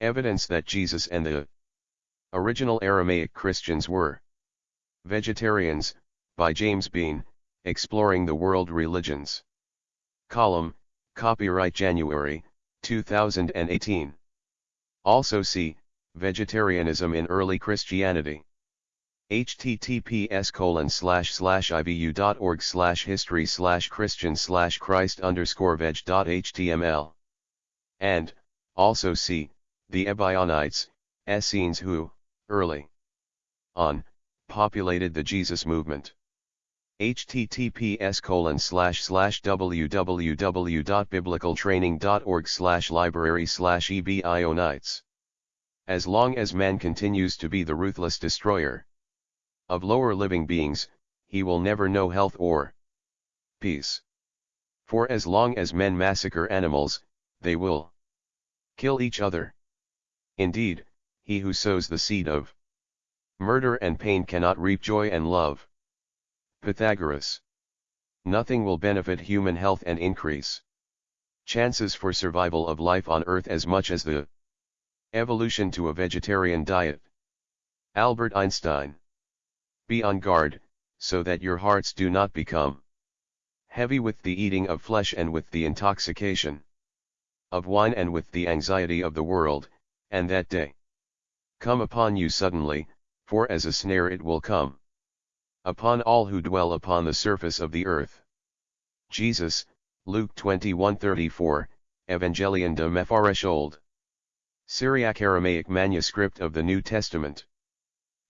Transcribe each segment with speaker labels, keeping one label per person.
Speaker 1: Evidence that Jesus and the original Aramaic Christians were vegetarians, by James Bean, Exploring the World Religions. Column, copyright January, 2018. Also see, Vegetarianism in Early Christianity. https colon slash slash ivu.org slash history slash christian slash christ underscore veg.html. And, also see, the Ebionites, Essenes who, early on, populated the Jesus movement. https colon slash slash www.biblicaltraining.org slash library slash ebionites. As long as man continues to be the ruthless destroyer of lower living beings, he will never know health or peace. For as long as men massacre animals, they will kill each other. Indeed, he who sows the seed of murder and pain cannot reap joy and love. Pythagoras. Nothing will benefit human health and increase chances for survival of life on earth as much as the evolution to a vegetarian diet. Albert Einstein. Be on guard, so that your hearts do not become heavy with the eating of flesh and with the intoxication of wine and with the anxiety of the world, and that day come upon you suddenly, for as a snare it will come upon all who dwell upon the surface of the earth. Jesus, Luke 21:34, Evangelion de Mepharish Old. Syriac Aramaic manuscript of the New Testament.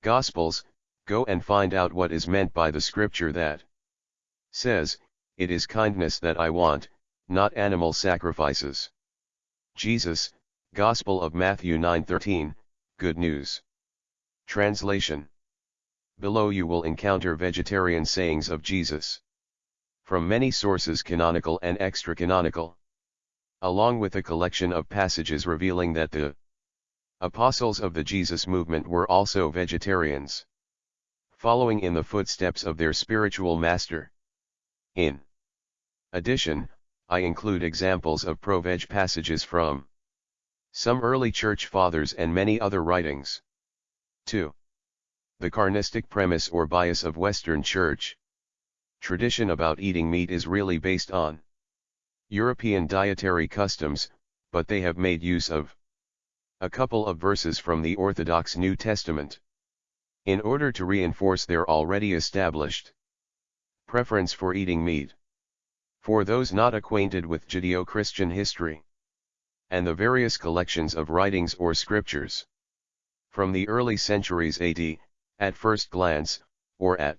Speaker 1: Gospels, go and find out what is meant by the scripture that says, It is kindness that I want, not animal sacrifices. Jesus, Gospel of Matthew 9:13, Good News. Translation Below you will encounter vegetarian sayings of Jesus. From many sources canonical and extra-canonical. Along with a collection of passages revealing that the apostles of the Jesus movement were also vegetarians. Following in the footsteps of their spiritual master. In addition, I include examples of pro-veg passages from some early church fathers and many other writings. 2. The carnistic premise or bias of Western Church. Tradition about eating meat is really based on European dietary customs, but they have made use of a couple of verses from the Orthodox New Testament in order to reinforce their already established preference for eating meat. For those not acquainted with Judeo-Christian history and the various collections of writings or scriptures from the early centuries AD, at first glance, or at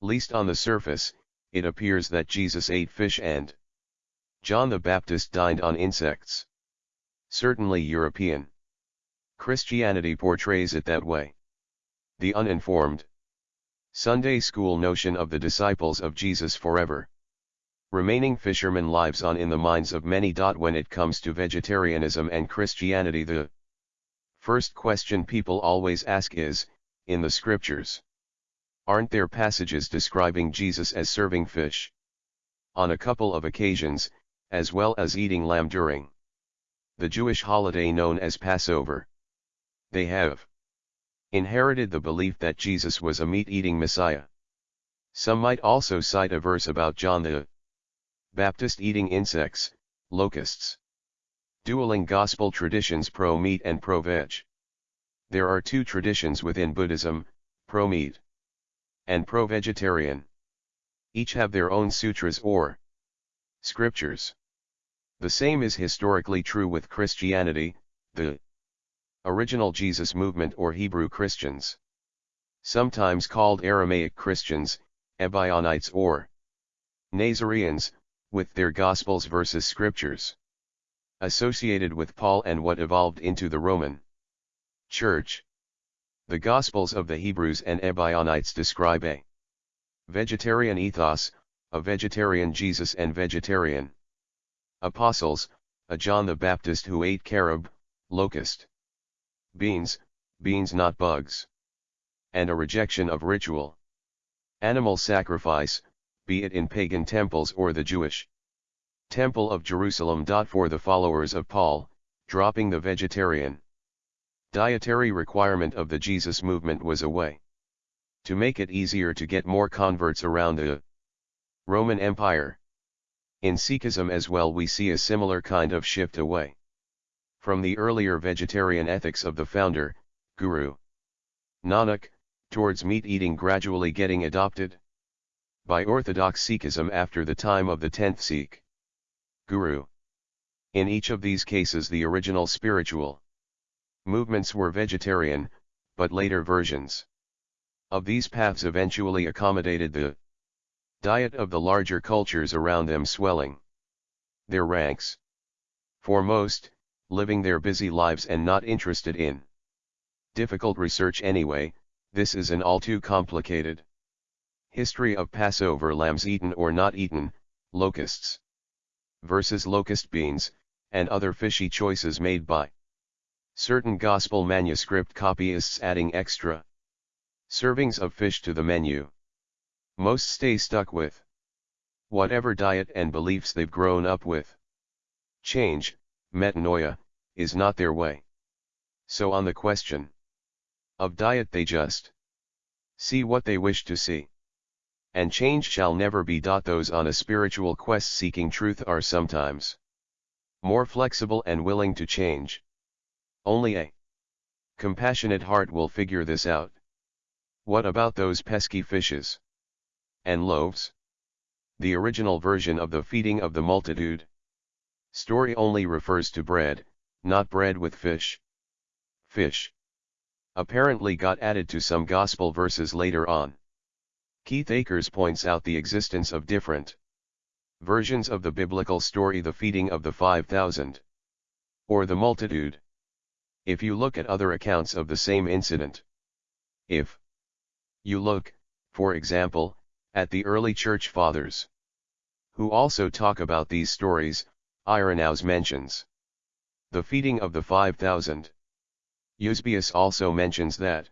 Speaker 1: least on the surface, it appears that Jesus ate fish and John the Baptist dined on insects. Certainly European Christianity portrays it that way. The uninformed Sunday school notion of the disciples of Jesus forever remaining fishermen lives on in the minds of many. When it comes to vegetarianism and Christianity the first question people always ask is, in the scriptures. Aren't there passages describing Jesus as serving fish? On a couple of occasions, as well as eating lamb during the Jewish holiday known as Passover. They have inherited the belief that Jesus was a meat-eating Messiah. Some might also cite a verse about John the Baptist eating insects, locusts. Dueling gospel traditions pro-meat and pro-veg. There are two traditions within Buddhism, pro-meat and pro-vegetarian. Each have their own sutras or scriptures. The same is historically true with Christianity, the original Jesus movement or Hebrew Christians. Sometimes called Aramaic Christians, Ebionites or Nazareans, with their Gospels versus scriptures. Associated with Paul and what evolved into the Roman Church. The Gospels of the Hebrews and Ebionites describe a vegetarian ethos, a vegetarian Jesus and vegetarian apostles, a John the Baptist who ate carob, locust, beans, beans not bugs, and a rejection of ritual animal sacrifice, be it in pagan temples or the Jewish temple of Jerusalem. For the followers of Paul, dropping the vegetarian dietary requirement of the Jesus movement was a way to make it easier to get more converts around the Roman Empire. In Sikhism as well we see a similar kind of shift away from the earlier vegetarian ethics of the founder, Guru Nanak, towards meat eating gradually getting adopted by Orthodox Sikhism after the time of the 10th Sikh Guru. In each of these cases the original spiritual movements were vegetarian, but later versions of these paths eventually accommodated the diet of the larger cultures around them swelling their ranks. For most, living their busy lives and not interested in difficult research anyway, this is an all too complicated history of Passover lambs eaten or not eaten, locusts versus locust beans, and other fishy choices made by certain gospel manuscript copyists adding extra servings of fish to the menu. Most stay stuck with whatever diet and beliefs they've grown up with. Change, metanoia, is not their way. So on the question of diet they just see what they wish to see. And change shall never be. Those on a spiritual quest seeking truth are sometimes more flexible and willing to change. Only a compassionate heart will figure this out. What about those pesky fishes? and loaves? The original version of the feeding of the multitude story only refers to bread, not bread with fish. Fish apparently got added to some gospel verses later on. Keith Akers points out the existence of different versions of the biblical story the feeding of the 5,000 or the multitude. If you look at other accounts of the same incident, if you look, for example, at the early church fathers, who also talk about these stories, Irenaeus mentions the feeding of the 5,000. Eusebius also mentions that.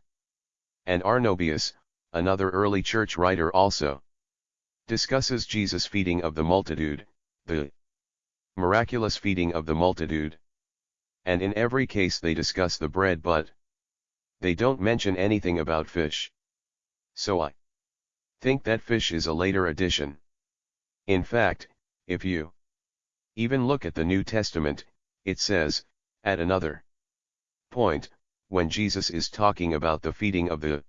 Speaker 1: And Arnobius, another early church writer also, discusses Jesus' feeding of the multitude, the miraculous feeding of the multitude. And in every case they discuss the bread but they don't mention anything about fish. So I think that fish is a later addition. In fact, if you even look at the New Testament, it says, at another point, when Jesus is talking about the feeding of the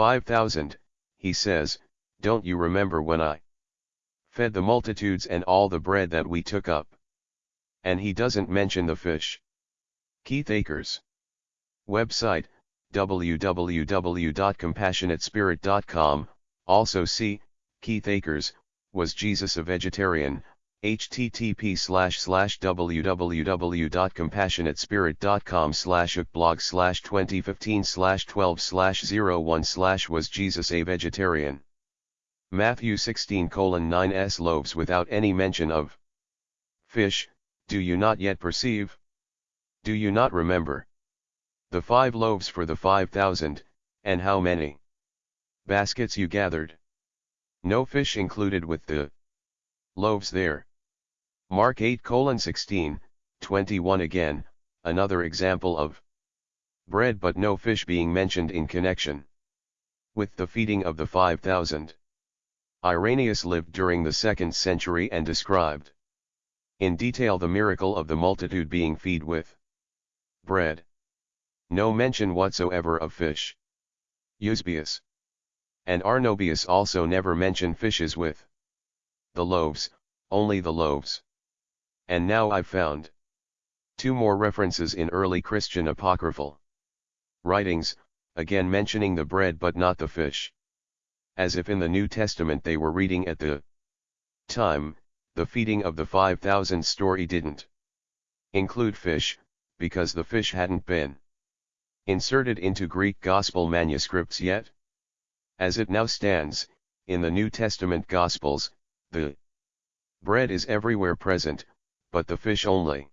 Speaker 1: 5,000, he says, Don't you remember when I fed the multitudes and all the bread that we took up? And he doesn't mention the fish. Keith Akers Website, www.compassionatespirit.com, also see, Keith Akers, Was Jesus a Vegetarian? Http slash slash www.compassionatespirit.com slash blog slash 2015 slash 12 slash 01 slash was Jesus a vegetarian? Matthew 16 colon 9 s loaves without any mention of fish, do you not yet perceive? Do you not remember? The five loaves for the five thousand, and how many? baskets you gathered. No fish included with the loaves there. Mark 8 16, 21 again, another example of bread but no fish being mentioned in connection with the feeding of the 5,000. Irenaeus lived during the 2nd century and described in detail the miracle of the multitude being feed with bread. No mention whatsoever of fish. Eusebius and Arnobius also never mention fishes with the loaves, only the loaves. And now I've found two more references in early Christian apocryphal writings, again mentioning the bread but not the fish. As if in the New Testament they were reading at the time, the feeding of the 5,000 story didn't include fish, because the fish hadn't been inserted into Greek Gospel manuscripts yet. As it now stands, in the New Testament Gospels, the bread is everywhere present, but the fish only.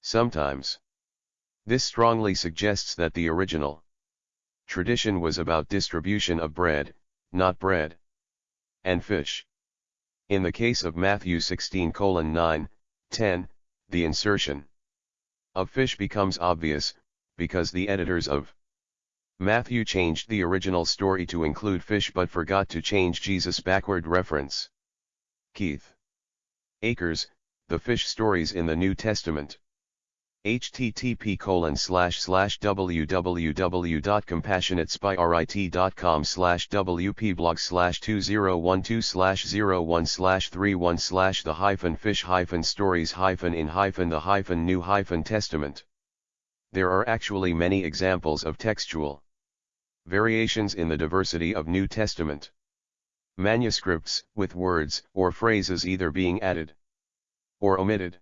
Speaker 1: Sometimes. This strongly suggests that the original tradition was about distribution of bread, not bread and fish. In the case of Matthew 16 9, 10, the insertion of fish becomes obvious, because the editors of Matthew changed the original story to include fish but forgot to change Jesus' backward reference. Keith Akers, The Fish Stories in the New Testament http colon slash slash www.compassionatespirit.com slash wpblog slash 2012 slash 01 slash 31 slash the hyphen fish hyphen stories hyphen in hyphen the hyphen new hyphen testament. There are actually many examples of textual variations in the diversity of New Testament manuscripts with words or phrases either being added or omitted.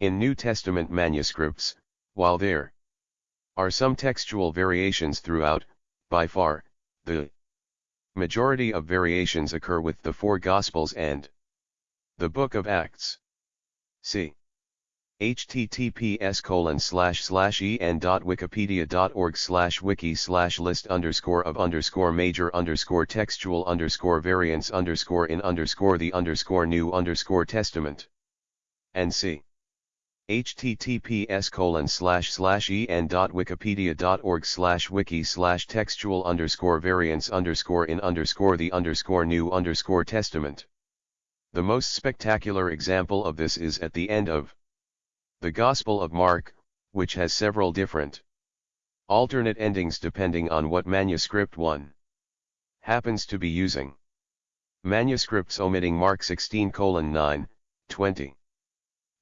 Speaker 1: In New Testament manuscripts, while there are some textual variations throughout, by far, the majority of variations occur with the four Gospels and the Book of Acts. See https colon slash slash en.wikipedia.org slash wiki slash list underscore of underscore major underscore textual underscore variants underscore in underscore the underscore new underscore testament. And see https colon slash slash en.wikipedia.org slash wiki slash textual underscore underscore in underscore the underscore new underscore testament. The most spectacular example of this is at the end of the Gospel of Mark, which has several different alternate endings depending on what manuscript one happens to be using. Manuscripts omitting Mark 16 9, 20.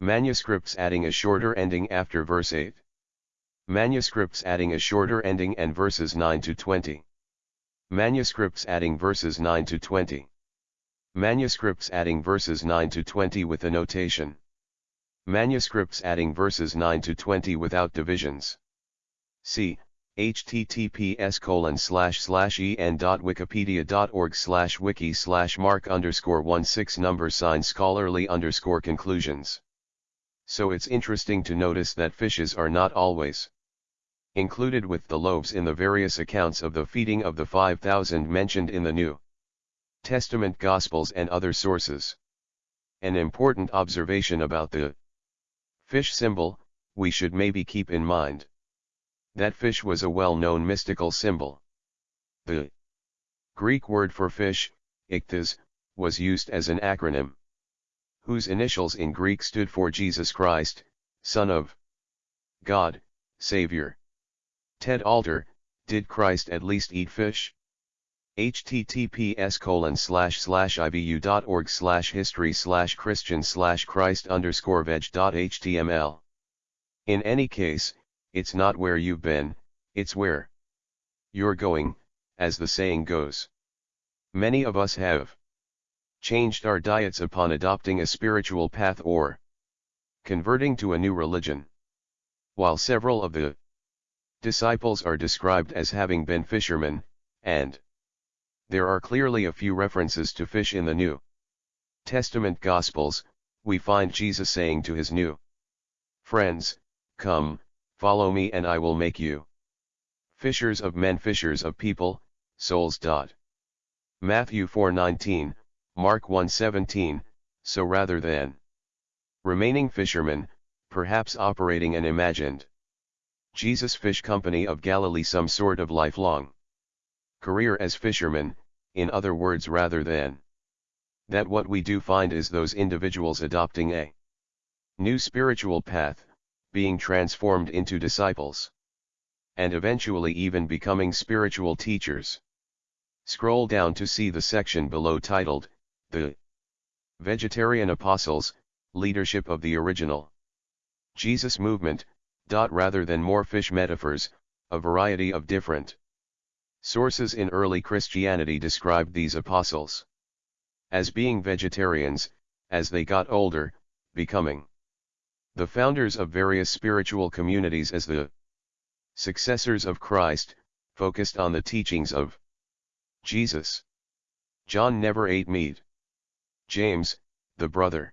Speaker 1: Manuscripts adding a shorter ending after verse 8. Manuscripts adding a shorter ending and verses 9 to 20. Manuscripts adding verses 9 to 20. Manuscripts adding verses 9 to 20 with a notation. Manuscripts adding verses 9 to 20 without divisions. See, https colon slash slash en.wikipedia.org slash wiki slash mark underscore 16 number sign scholarly underscore conclusions so it's interesting to notice that fishes are not always included with the loaves in the various accounts of the feeding of the 5,000 mentioned in the New Testament Gospels and other sources. An important observation about the fish symbol, we should maybe keep in mind. That fish was a well-known mystical symbol. The Greek word for fish, ichthys, was used as an acronym whose initials in Greek stood for Jesus Christ, Son of God, Savior. Ted Alter, did Christ at least eat fish? https colon slash slash ivu.org slash history slash christian slash christ underscore veg.html. In any case, it's not where you've been, it's where you're going, as the saying goes. Many of us have changed our diets upon adopting a spiritual path or converting to a new religion. While several of the disciples are described as having been fishermen, and there are clearly a few references to fish in the New Testament Gospels, we find Jesus saying to his new friends, Come, follow me and I will make you fishers of men fishers of people, souls. Matthew 4:19 Mark 1:17, so rather than remaining fishermen, perhaps operating an imagined Jesus Fish Company of Galilee some sort of lifelong career as fishermen, in other words rather than that what we do find is those individuals adopting a new spiritual path, being transformed into disciples, and eventually even becoming spiritual teachers. Scroll down to see the section below titled, the Vegetarian Apostles, leadership of the original Jesus movement, dot rather than more fish metaphors, a variety of different sources in early Christianity described these apostles as being vegetarians, as they got older, becoming the founders of various spiritual communities as the successors of Christ, focused on the teachings of Jesus. John never ate meat. James, the brother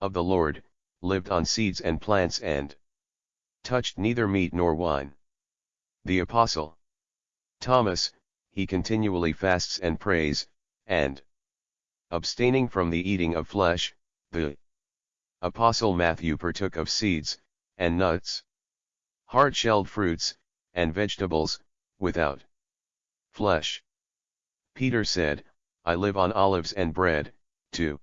Speaker 1: of the Lord, lived on seeds and plants and touched neither meat nor wine. The Apostle Thomas, he continually fasts and prays, and abstaining from the eating of flesh, the Apostle Matthew partook of seeds, and nuts, hard-shelled fruits, and vegetables, without flesh. Peter said, I live on olives and bread, too.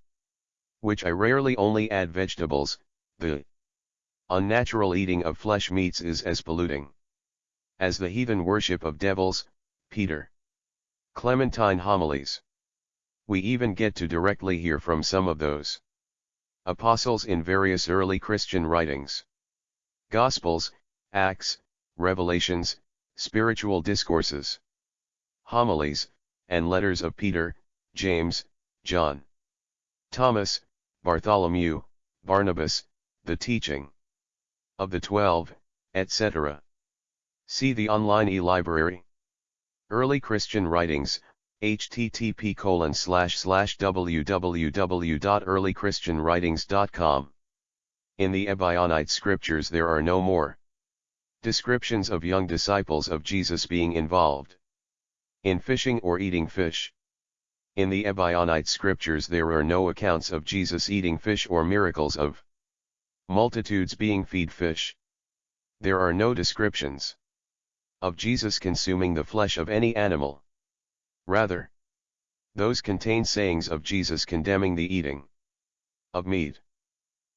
Speaker 1: Which I rarely only add vegetables, the unnatural eating of flesh meats is as polluting as the heathen worship of devils, Peter. Clementine Homilies. We even get to directly hear from some of those apostles in various early Christian writings. Gospels, Acts, Revelations, Spiritual Discourses, Homilies, and Letters of Peter, James, John, Thomas, Bartholomew, Barnabas, the teaching of the Twelve, etc. See the online e-library. Early Christian Writings, http colon www.earlychristianwritings.com. In the Ebionite scriptures there are no more descriptions of young disciples of Jesus being involved in fishing or eating fish. In the Ebionite scriptures there are no accounts of Jesus eating fish or miracles of multitudes being feed fish. There are no descriptions of Jesus consuming the flesh of any animal. Rather, those contain sayings of Jesus condemning the eating of meat.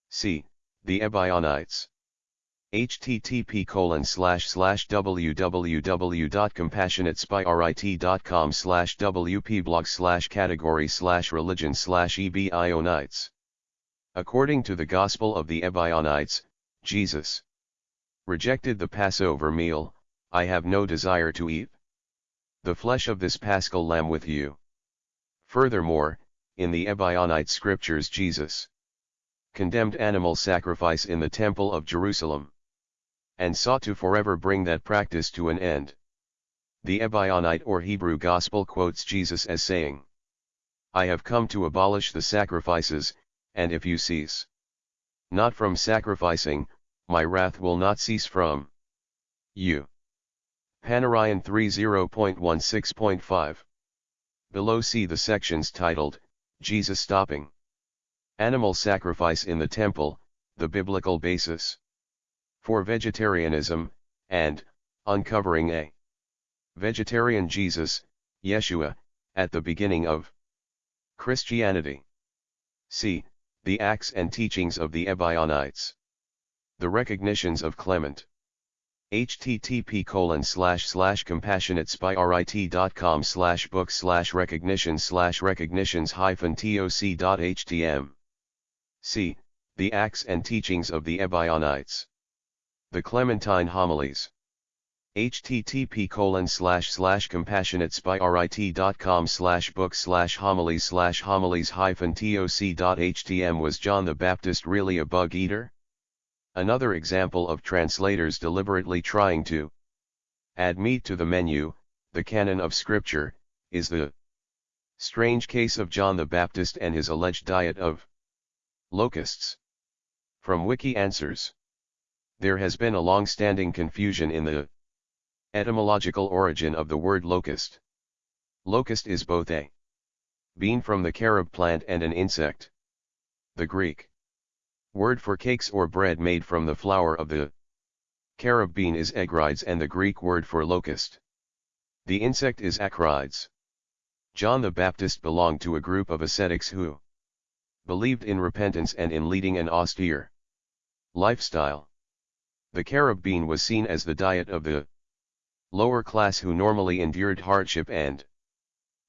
Speaker 1: See, the Ebionites. Http colon slash slash www.compassionatespirit.com slash wpblog slash category slash religion slash ebionites. According to the Gospel of the Ebionites, Jesus rejected the Passover meal, I have no desire to eat the flesh of this paschal lamb with you. Furthermore, in the Ebionite scriptures Jesus condemned animal sacrifice in the temple of Jerusalem and sought to forever bring that practice to an end. The Ebionite or Hebrew Gospel quotes Jesus as saying, I have come to abolish the sacrifices, and if you cease not from sacrificing, my wrath will not cease from you. Panarion 30.16.5. Below see the sections titled, Jesus Stopping. Animal Sacrifice in the Temple, the Biblical Basis. For Vegetarianism, and, Uncovering a Vegetarian Jesus, Yeshua, at the beginning of Christianity. See, the Acts and Teachings of the Ebionites. The Recognitions of Clement http colon slash slash compassionatespirit.com slash book slash recognition slash recognitions hyphen toc.htm. C. The Acts and Teachings of the Ebionites. The Clementine Homilies. http colon slash slash compassionatespirit.com slash book slash homilies slash homilies hyphen toc.htm Was John the Baptist really a bug eater? Another example of translators deliberately trying to add meat to the menu, the canon of scripture, is the strange case of John the Baptist and his alleged diet of locusts. From Wiki Answers There has been a long-standing confusion in the etymological origin of the word locust. Locust is both a bean from the carob plant and an insect. The Greek Word for cakes or bread made from the flour of the carob bean is egrides and the Greek word for locust. The insect is acrides. John the Baptist belonged to a group of ascetics who believed in repentance and in leading an austere lifestyle. The carob bean was seen as the diet of the lower class who normally endured hardship and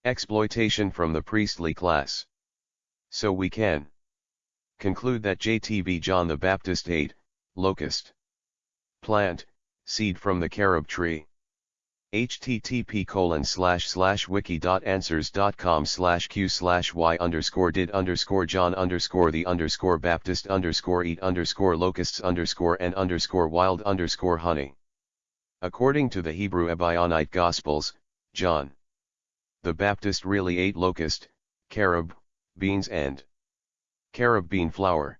Speaker 1: exploitation from the priestly class. So we can conclude that JTB John the Baptist ate, locust. Plant, seed from the carob tree. Http colon slash slash wiki.answers.com slash q slash y underscore did underscore john underscore the underscore baptist underscore eat underscore locusts underscore and underscore wild underscore honey. According to the Hebrew Ebionite Gospels, John the Baptist really ate locust, carob, beans and Carob bean flour.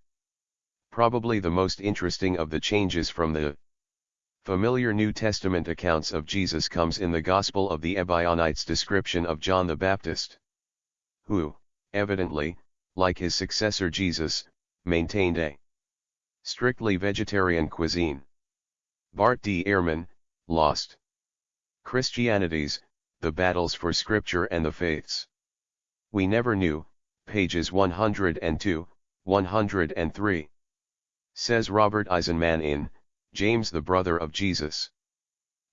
Speaker 1: Probably the most interesting of the changes from the familiar New Testament accounts of Jesus comes in the Gospel of the Ebionites' description of John the Baptist. Who, evidently, like his successor Jesus, maintained a Strictly vegetarian cuisine. Bart D. Ehrman, Lost. Christianities, The Battles for Scripture and the Faiths. We Never Knew, pages 102, 103. Says Robert Eisenman in, James the Brother of Jesus.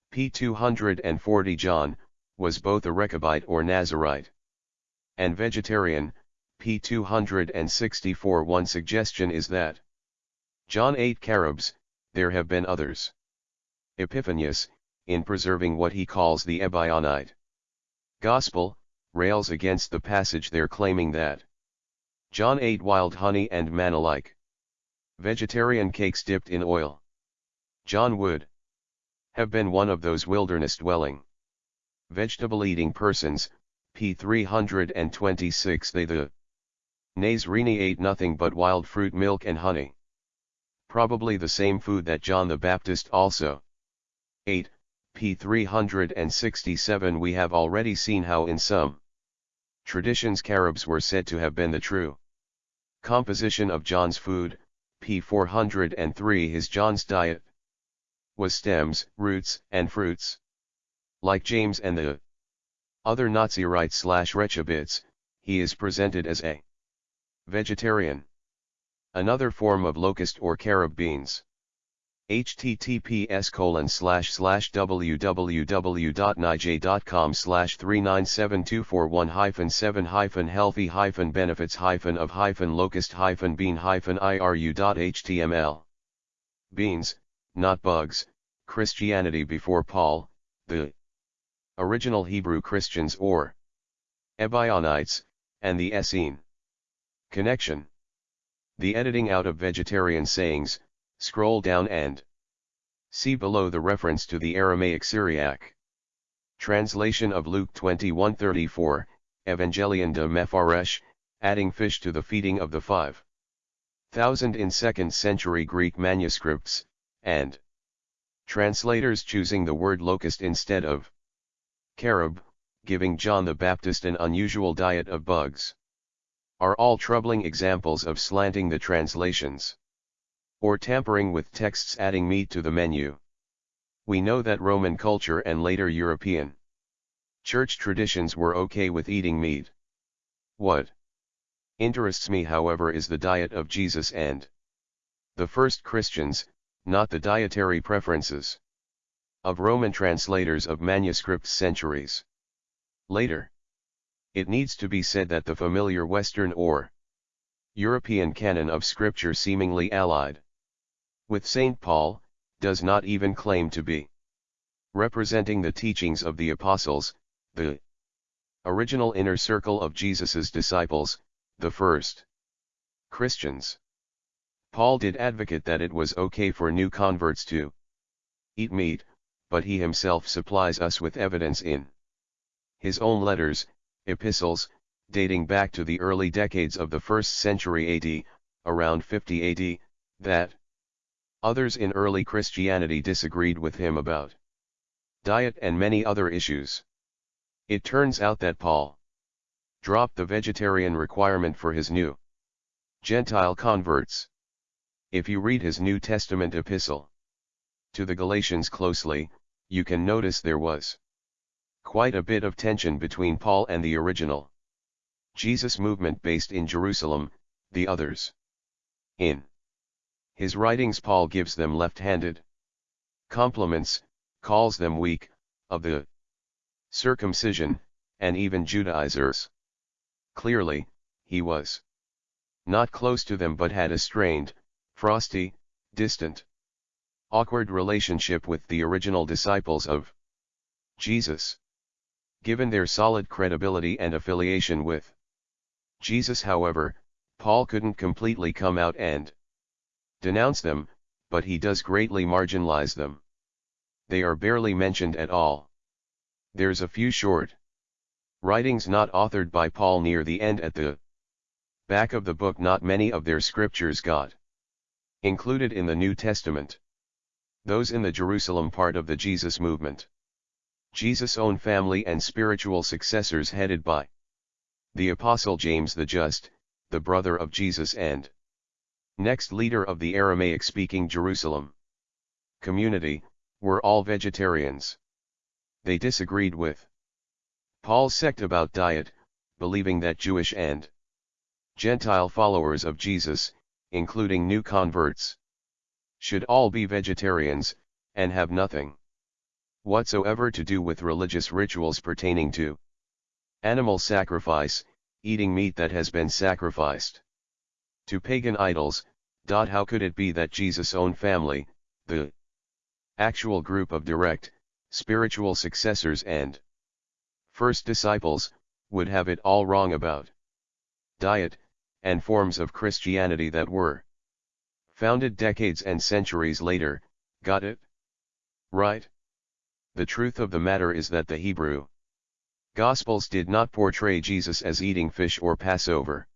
Speaker 1: p. 240 John, was both a Rechabite or Nazarite. And vegetarian, p. 264 One suggestion is that John ate carobs, there have been others. Epiphanius, in preserving what he calls the Ebionite Gospel, rails against the passage there claiming that John ate wild honey and manna like vegetarian cakes dipped in oil. John would have been one of those wilderness dwelling vegetable eating persons, p. 326 they the Nazrini ate nothing but wild fruit milk and honey. Probably the same food that John the Baptist also ate, p. 367 We have already seen how in some traditions carobs were said to have been the true composition of John's food, p. 403 His John's diet was stems, roots, and fruits. Like James and the other Nazirite slash Rechabites, he is presented as a vegetarian. Another form of locust or carob beans https colon slash slash www.nij.com slash 397241 hyphen 7 hyphen healthy hyphen benefits hyphen of hyphen locust hyphen bean hyphen iru.html Beans, not bugs, Christianity before Paul, the original Hebrew Christians or Ebionites, and the Essene. Connection The editing out of vegetarian sayings, Scroll down and see below the reference to the Aramaic Syriac. Translation of Luke 21:34, Evangelion de Mepharesh, adding fish to the feeding of the five thousand in second century Greek manuscripts, and translators choosing the word locust instead of carob, giving John the Baptist an unusual diet of bugs, are all troubling examples of slanting the translations or tampering with texts adding meat to the menu. We know that Roman culture and later European church traditions were okay with eating meat. What interests me however is the diet of Jesus and the first Christians, not the dietary preferences of Roman translators of manuscripts centuries later. It needs to be said that the familiar Western or European canon of scripture seemingly allied with St. Paul, does not even claim to be representing the teachings of the apostles, the original inner circle of Jesus's disciples, the first Christians. Paul did advocate that it was okay for new converts to eat meat, but he himself supplies us with evidence in his own letters, epistles, dating back to the early decades of the first century AD, around 50 AD, that Others in early Christianity disagreed with him about diet and many other issues. It turns out that Paul dropped the vegetarian requirement for his new Gentile converts. If you read his New Testament epistle to the Galatians closely, you can notice there was quite a bit of tension between Paul and the original Jesus movement based in Jerusalem, the others. In his writings Paul gives them left-handed compliments, calls them weak, of the circumcision, and even Judaizers. Clearly, he was not close to them but had a strained, frosty, distant, awkward relationship with the original disciples of Jesus. Given their solid credibility and affiliation with Jesus however, Paul couldn't completely come out and denounce them, but he does greatly marginalize them. They are barely mentioned at all. There's a few short writings not authored by Paul near the end at the back of the book not many of their scriptures got included in the New Testament. Those in the Jerusalem part of the Jesus movement. Jesus' own family and spiritual successors headed by the Apostle James the Just, the brother of Jesus and Next leader of the Aramaic-speaking Jerusalem community, were all vegetarians. They disagreed with Paul's sect about diet, believing that Jewish and Gentile followers of Jesus, including new converts, should all be vegetarians, and have nothing whatsoever to do with religious rituals pertaining to animal sacrifice, eating meat that has been sacrificed to pagan idols. How could it be that Jesus' own family, the actual group of direct, spiritual successors and first disciples, would have it all wrong about diet, and forms of Christianity that were founded decades and centuries later, got it? Right? The truth of the matter is that the Hebrew Gospels did not portray Jesus as eating fish or Passover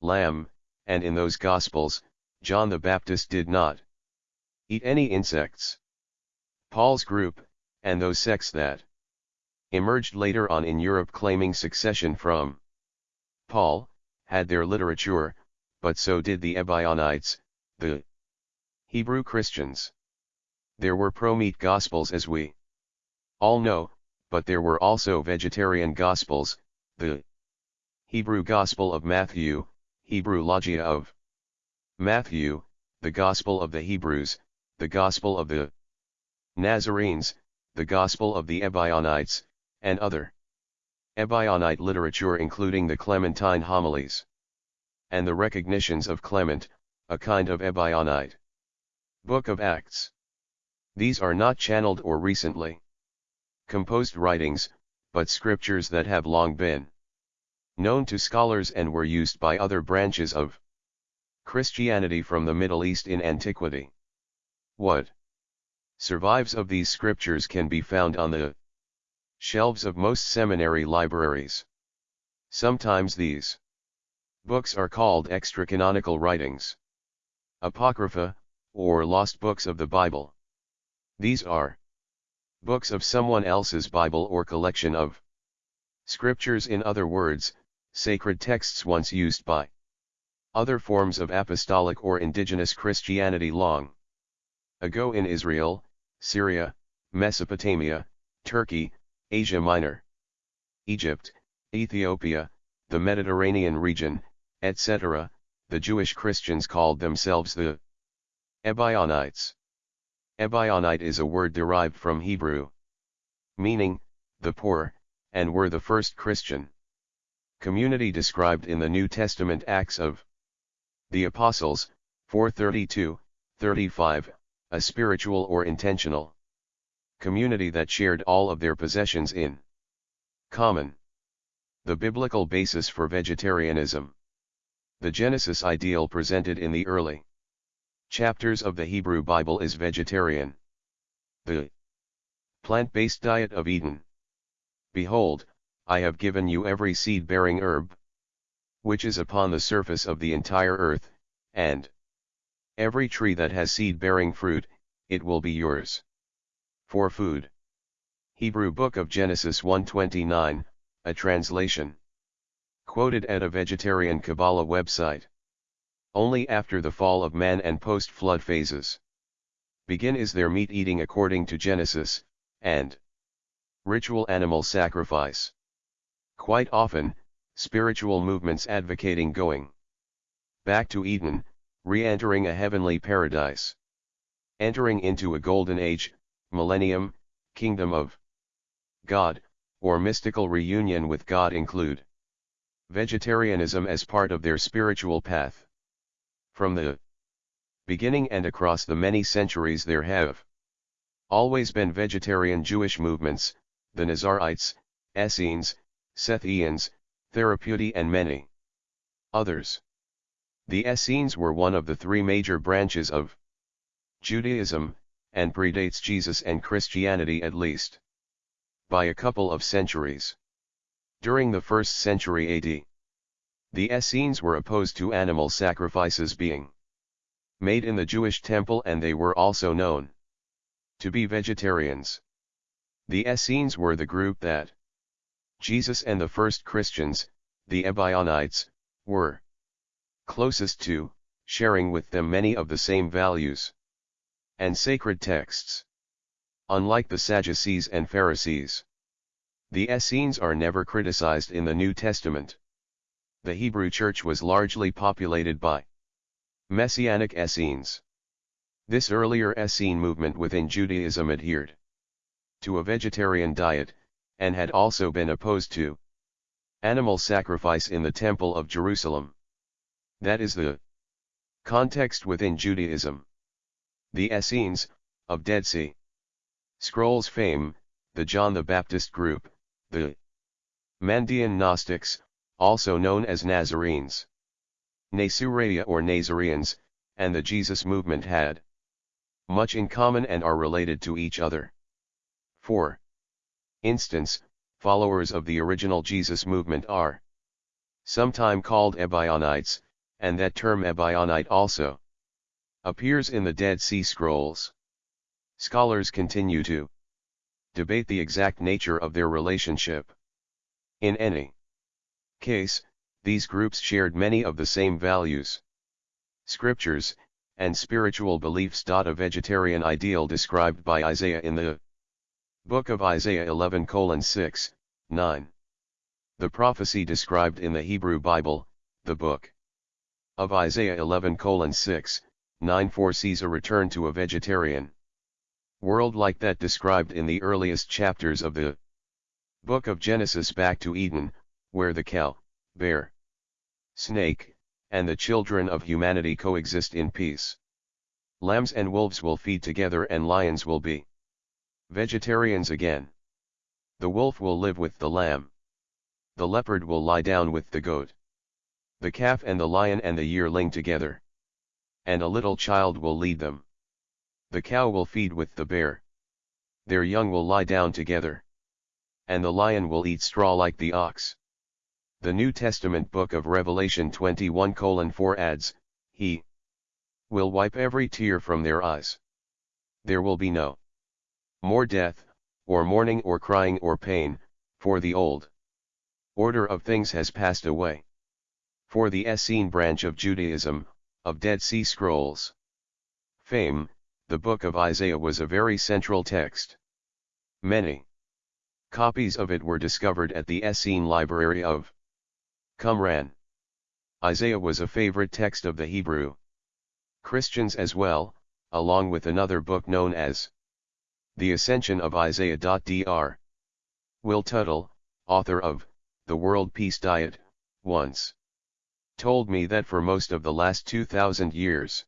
Speaker 1: lamb, and in those Gospels, John the Baptist did not eat any insects. Paul's group, and those sects that emerged later on in Europe claiming succession from Paul, had their literature, but so did the Ebionites, the Hebrew Christians. There were pro-meat gospels as we all know, but there were also vegetarian gospels, the Hebrew Gospel of Matthew, Hebrew Logia of Matthew, the Gospel of the Hebrews, the Gospel of the Nazarenes, the Gospel of the Ebionites, and other Ebionite literature including the Clementine homilies and the recognitions of Clement, a kind of Ebionite. Book of Acts. These are not channeled or recently composed writings, but scriptures that have long been known to scholars and were used by other branches of Christianity from the Middle East in antiquity. What survives of these scriptures can be found on the shelves of most seminary libraries. Sometimes these books are called extra-canonical writings, apocrypha, or lost books of the Bible. These are books of someone else's Bible or collection of scriptures in other words, sacred texts once used by other forms of apostolic or indigenous Christianity long ago in Israel, Syria, Mesopotamia, Turkey, Asia Minor, Egypt, Ethiopia, the Mediterranean region, etc., the Jewish Christians called themselves the Ebionites. Ebionite is a word derived from Hebrew. Meaning, the poor, and were the first Christian community described in the New Testament Acts of the Apostles, 432, 35, a spiritual or intentional community that shared all of their possessions in common. The biblical basis for vegetarianism. The Genesis ideal presented in the early chapters of the Hebrew Bible is vegetarian. The plant-based diet of Eden. Behold, I have given you every seed-bearing herb, which is upon the surface of the entire earth, and every tree that has seed-bearing fruit, it will be yours. For food. Hebrew Book of Genesis 129, a translation. Quoted at a vegetarian Kabbalah website. Only after the fall of man and post-flood phases. Begin is their meat eating according to Genesis, and ritual animal sacrifice. Quite often, spiritual movements advocating going back to Eden, re-entering a heavenly paradise. Entering into a golden age, millennium, kingdom of God, or mystical reunion with God include vegetarianism as part of their spiritual path. From the beginning and across the many centuries there have always been vegetarian Jewish movements, the Nazarites, Essenes, Sethians, Therapeutae and many others. The Essenes were one of the three major branches of Judaism, and predates Jesus and Christianity at least by a couple of centuries. During the first century AD, the Essenes were opposed to animal sacrifices being made in the Jewish temple and they were also known to be vegetarians. The Essenes were the group that Jesus and the first Christians, the Ebionites, were closest to, sharing with them many of the same values and sacred texts. Unlike the Sadducees and Pharisees, the Essenes are never criticized in the New Testament. The Hebrew church was largely populated by Messianic Essenes. This earlier Essene movement within Judaism adhered to a vegetarian diet, and had also been opposed to animal sacrifice in the Temple of Jerusalem. That is the context within Judaism. The Essenes, of Dead Sea Scrolls fame, the John the Baptist group, the Mandean Gnostics, also known as Nazarenes. Nasuraria or Nazareans, and the Jesus movement had much in common and are related to each other. 4. Instance, followers of the original Jesus movement are sometime called Ebionites, and that term Ebionite also appears in the Dead Sea Scrolls. Scholars continue to debate the exact nature of their relationship. In any case, these groups shared many of the same values, scriptures, and spiritual beliefs. A vegetarian ideal described by Isaiah in the Book of Isaiah 11 6, 9. The prophecy described in the Hebrew Bible, the book of Isaiah 11 6, 9 foresees a return to a vegetarian world like that described in the earliest chapters of the book of Genesis back to Eden, where the cow, bear, snake, and the children of humanity coexist in peace. Lambs and wolves will feed together and lions will be vegetarians again. The wolf will live with the lamb. The leopard will lie down with the goat. The calf and the lion and the yearling together. And a little child will lead them. The cow will feed with the bear. Their young will lie down together. And the lion will eat straw like the ox. The New Testament book of Revelation 21 4 adds, He will wipe every tear from their eyes. There will be no more death, or mourning or crying or pain, for the old order of things has passed away. For the Essene branch of Judaism, of Dead Sea Scrolls fame, the book of Isaiah was a very central text. Many copies of it were discovered at the Essene Library of Qumran. Isaiah was a favorite text of the Hebrew Christians as well, along with another book known as The Ascension of Isaiah. Dr. Will Tuttle, author of The World Peace Diet, once told me that for most of the last 2000 years,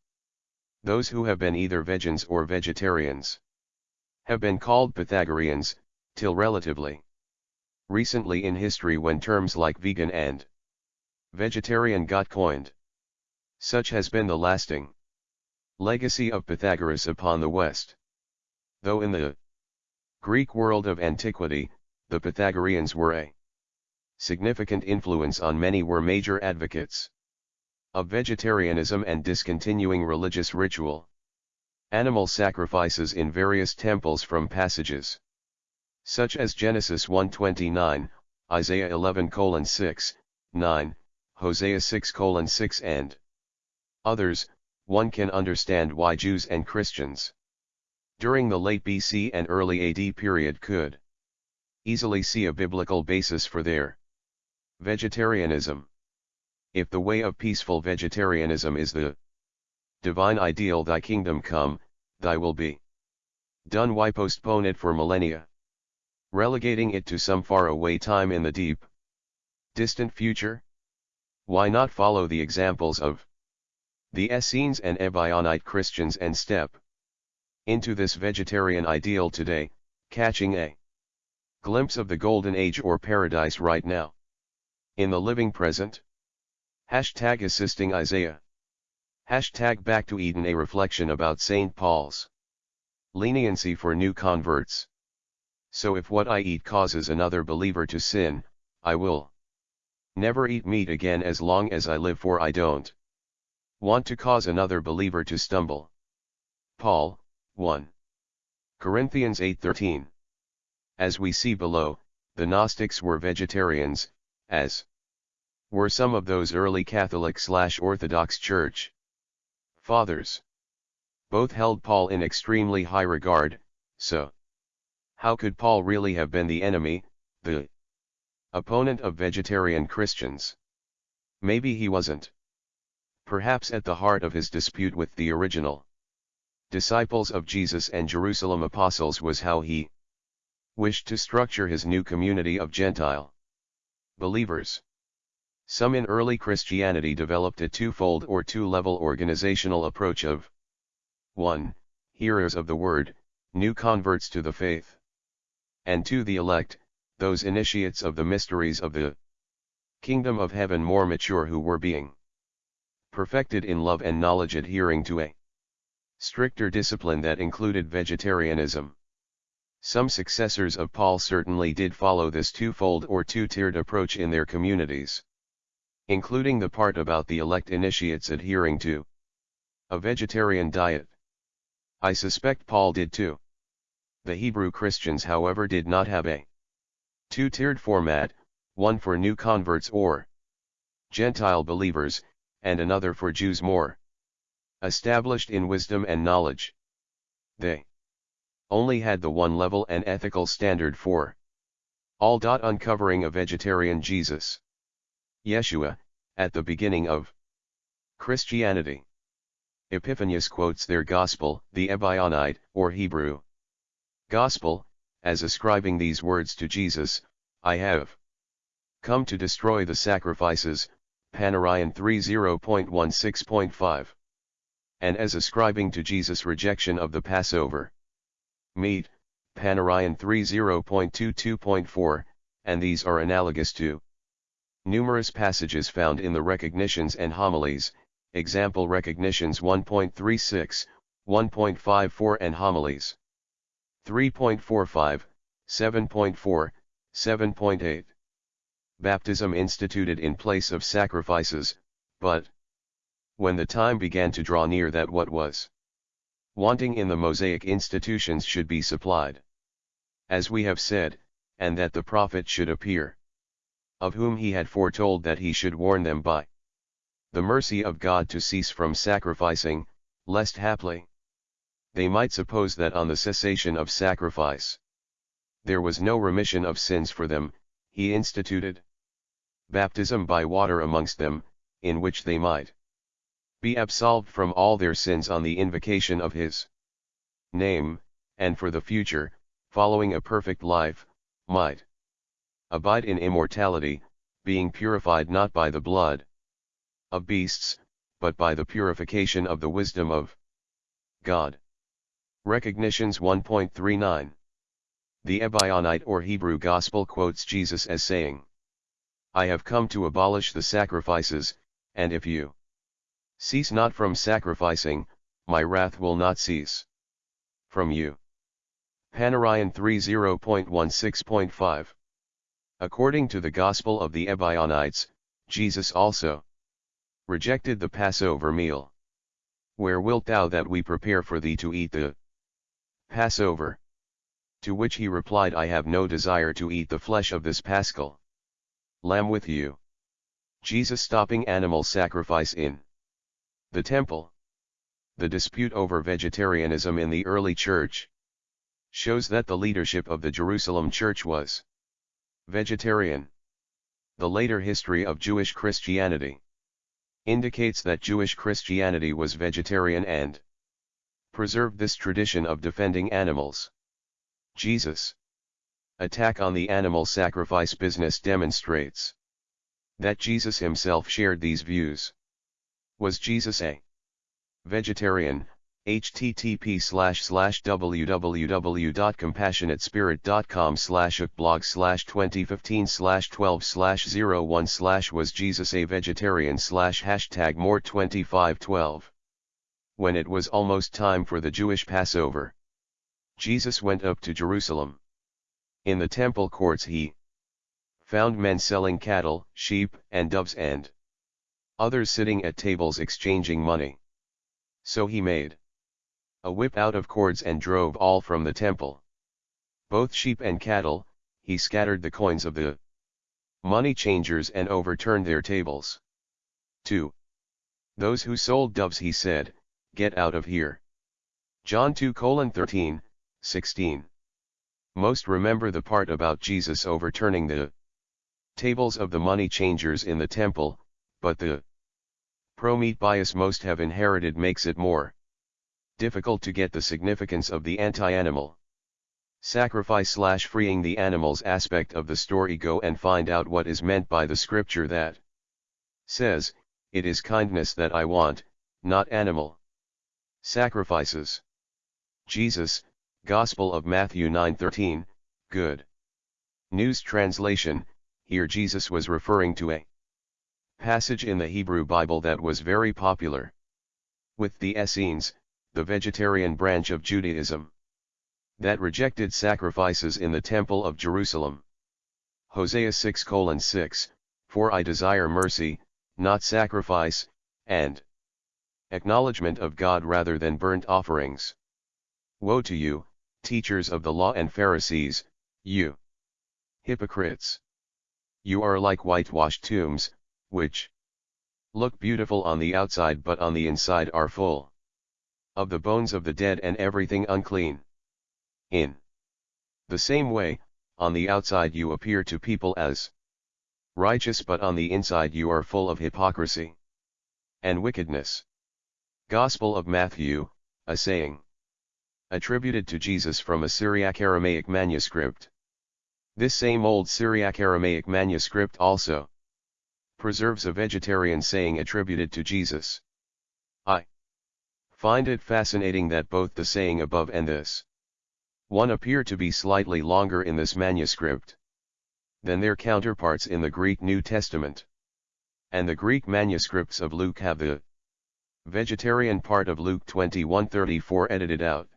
Speaker 1: those who have been either vegans or vegetarians have been called Pythagoreans, till relatively recently in history when terms like vegan and vegetarian got coined. Such has been the lasting legacy of Pythagoras upon the West. Though in the Greek world of antiquity, the Pythagoreans were a significant influence on many were major advocates of vegetarianism and discontinuing religious ritual. Animal sacrifices in various temples from passages such as Genesis 1:29, Isaiah 11:6, 9, Hosea 6:6 6 and others, one can understand why Jews and Christians during the late BC and early AD period could easily see a biblical basis for their vegetarianism. If the way of peaceful vegetarianism is the divine ideal thy kingdom come, thy will be done why postpone it for millennia? Relegating it to some far away time in the deep distant future? Why not follow the examples of the Essenes and Ebionite Christians and step into this vegetarian ideal today, catching a glimpse of the golden age or paradise right now? In the living present? Hashtag assisting Isaiah. Hashtag back to Eden a reflection about St. Paul's leniency for new converts. So if what I eat causes another believer to sin, I will Never eat meat again as long as I live for I don't want to cause another believer to stumble. Paul, 1. Corinthians 8:13. As we see below, the Gnostics were vegetarians, as were some of those early Catholic-slash-Orthodox Church Fathers. Both held Paul in extremely high regard, so. How could Paul really have been the enemy, the opponent of vegetarian Christians? Maybe he wasn't. Perhaps at the heart of his dispute with the original disciples of Jesus and Jerusalem apostles was how he wished to structure his new community of Gentile believers. Some in early Christianity developed a twofold or two-level organizational approach of 1. Hearers of the word, new converts to the faith. And 2. The elect, those initiates of the mysteries of the kingdom of heaven more mature who were being perfected in love and knowledge adhering to a stricter discipline that included vegetarianism. Some successors of Paul certainly did follow this twofold or two-tiered approach in their communities including the part about the elect initiates adhering to a vegetarian diet. I suspect Paul did too. The Hebrew Christians however did not have a two-tiered format, one for new converts or Gentile believers, and another for Jews more established in wisdom and knowledge. They only had the one level and ethical standard for all. Dot uncovering a vegetarian Jesus. Yeshua, at the beginning of Christianity. Epiphanius quotes their gospel, the Ebionite, or Hebrew gospel, as ascribing these words to Jesus, I have come to destroy the sacrifices, Panarion 30.16.5. And as ascribing to Jesus rejection of the Passover meat, Panarion 30.22.4, and these are analogous to Numerous passages found in the recognitions and homilies, example recognitions 1.36, 1.54 and homilies 3.45, 7.4, 7.8. Baptism instituted in place of sacrifices, but when the time began to draw near that what was wanting in the Mosaic institutions should be supplied. As we have said, and that the prophet should appear of whom he had foretold that he should warn them by the mercy of God to cease from sacrificing, lest haply they might suppose that on the cessation of sacrifice there was no remission of sins for them, he instituted baptism by water amongst them, in which they might be absolved from all their sins on the invocation of his name, and for the future, following a perfect life, might abide in immortality, being purified not by the blood of beasts, but by the purification of the wisdom of God. Recognitions 1.39 The Ebionite or Hebrew Gospel quotes Jesus as saying, I have come to abolish the sacrifices, and if you cease not from sacrificing, my wrath will not cease from you. Panarion 30.16.5 According to the Gospel of the Ebionites, Jesus also rejected the Passover meal. Where wilt thou that we prepare for thee to eat the Passover? To which he replied I have no desire to eat the flesh of this paschal lamb with you. Jesus stopping animal sacrifice in the temple. The dispute over vegetarianism in the early church shows that the leadership of the Jerusalem church was Vegetarian. The later history of Jewish Christianity indicates that Jewish Christianity was vegetarian and preserved this tradition of defending animals. Jesus' attack on the animal sacrifice business demonstrates that Jesus himself shared these views. Was Jesus a vegetarian, http slash slash www.compassionatespirit.com slash blog slash 2015 slash 12 slash 01 slash was Jesus a vegetarian slash hashtag more 2512. When it was almost time for the Jewish Passover, Jesus went up to Jerusalem. In the temple courts he found men selling cattle, sheep, and doves and others sitting at tables exchanging money. So he made a whip out of cords and drove all from the temple. Both sheep and cattle, he scattered the coins of the money changers and overturned their tables. 2. Those who sold doves he said, get out of here. John 2 13, 16. Most remember the part about Jesus overturning the tables of the money changers in the temple, but the pro-meat bias most have inherited makes it more difficult to get the significance of the anti-animal sacrifice slash freeing the animals aspect of the story go and find out what is meant by the scripture that says, it is kindness that I want, not animal sacrifices. Jesus, Gospel of Matthew 9:13, Good News Translation, here Jesus was referring to a passage in the Hebrew Bible that was very popular with the Essenes, the vegetarian branch of Judaism, that rejected sacrifices in the Temple of Jerusalem. Hosea 6 6, For I desire mercy, not sacrifice, and acknowledgement of God rather than burnt offerings. Woe to you, teachers of the law and Pharisees, you hypocrites! You are like whitewashed tombs, which look beautiful on the outside but on the inside are full of the bones of the dead and everything unclean. In the same way, on the outside you appear to people as righteous but on the inside you are full of hypocrisy and wickedness. Gospel of Matthew, a saying attributed to Jesus from a Syriac Aramaic manuscript. This same old Syriac Aramaic manuscript also preserves a vegetarian saying attributed to Jesus. I find it fascinating that both the saying above and this one appear to be slightly longer in this manuscript than their counterparts in the Greek New Testament. And the Greek manuscripts of Luke have the vegetarian part of Luke 21:34 edited out.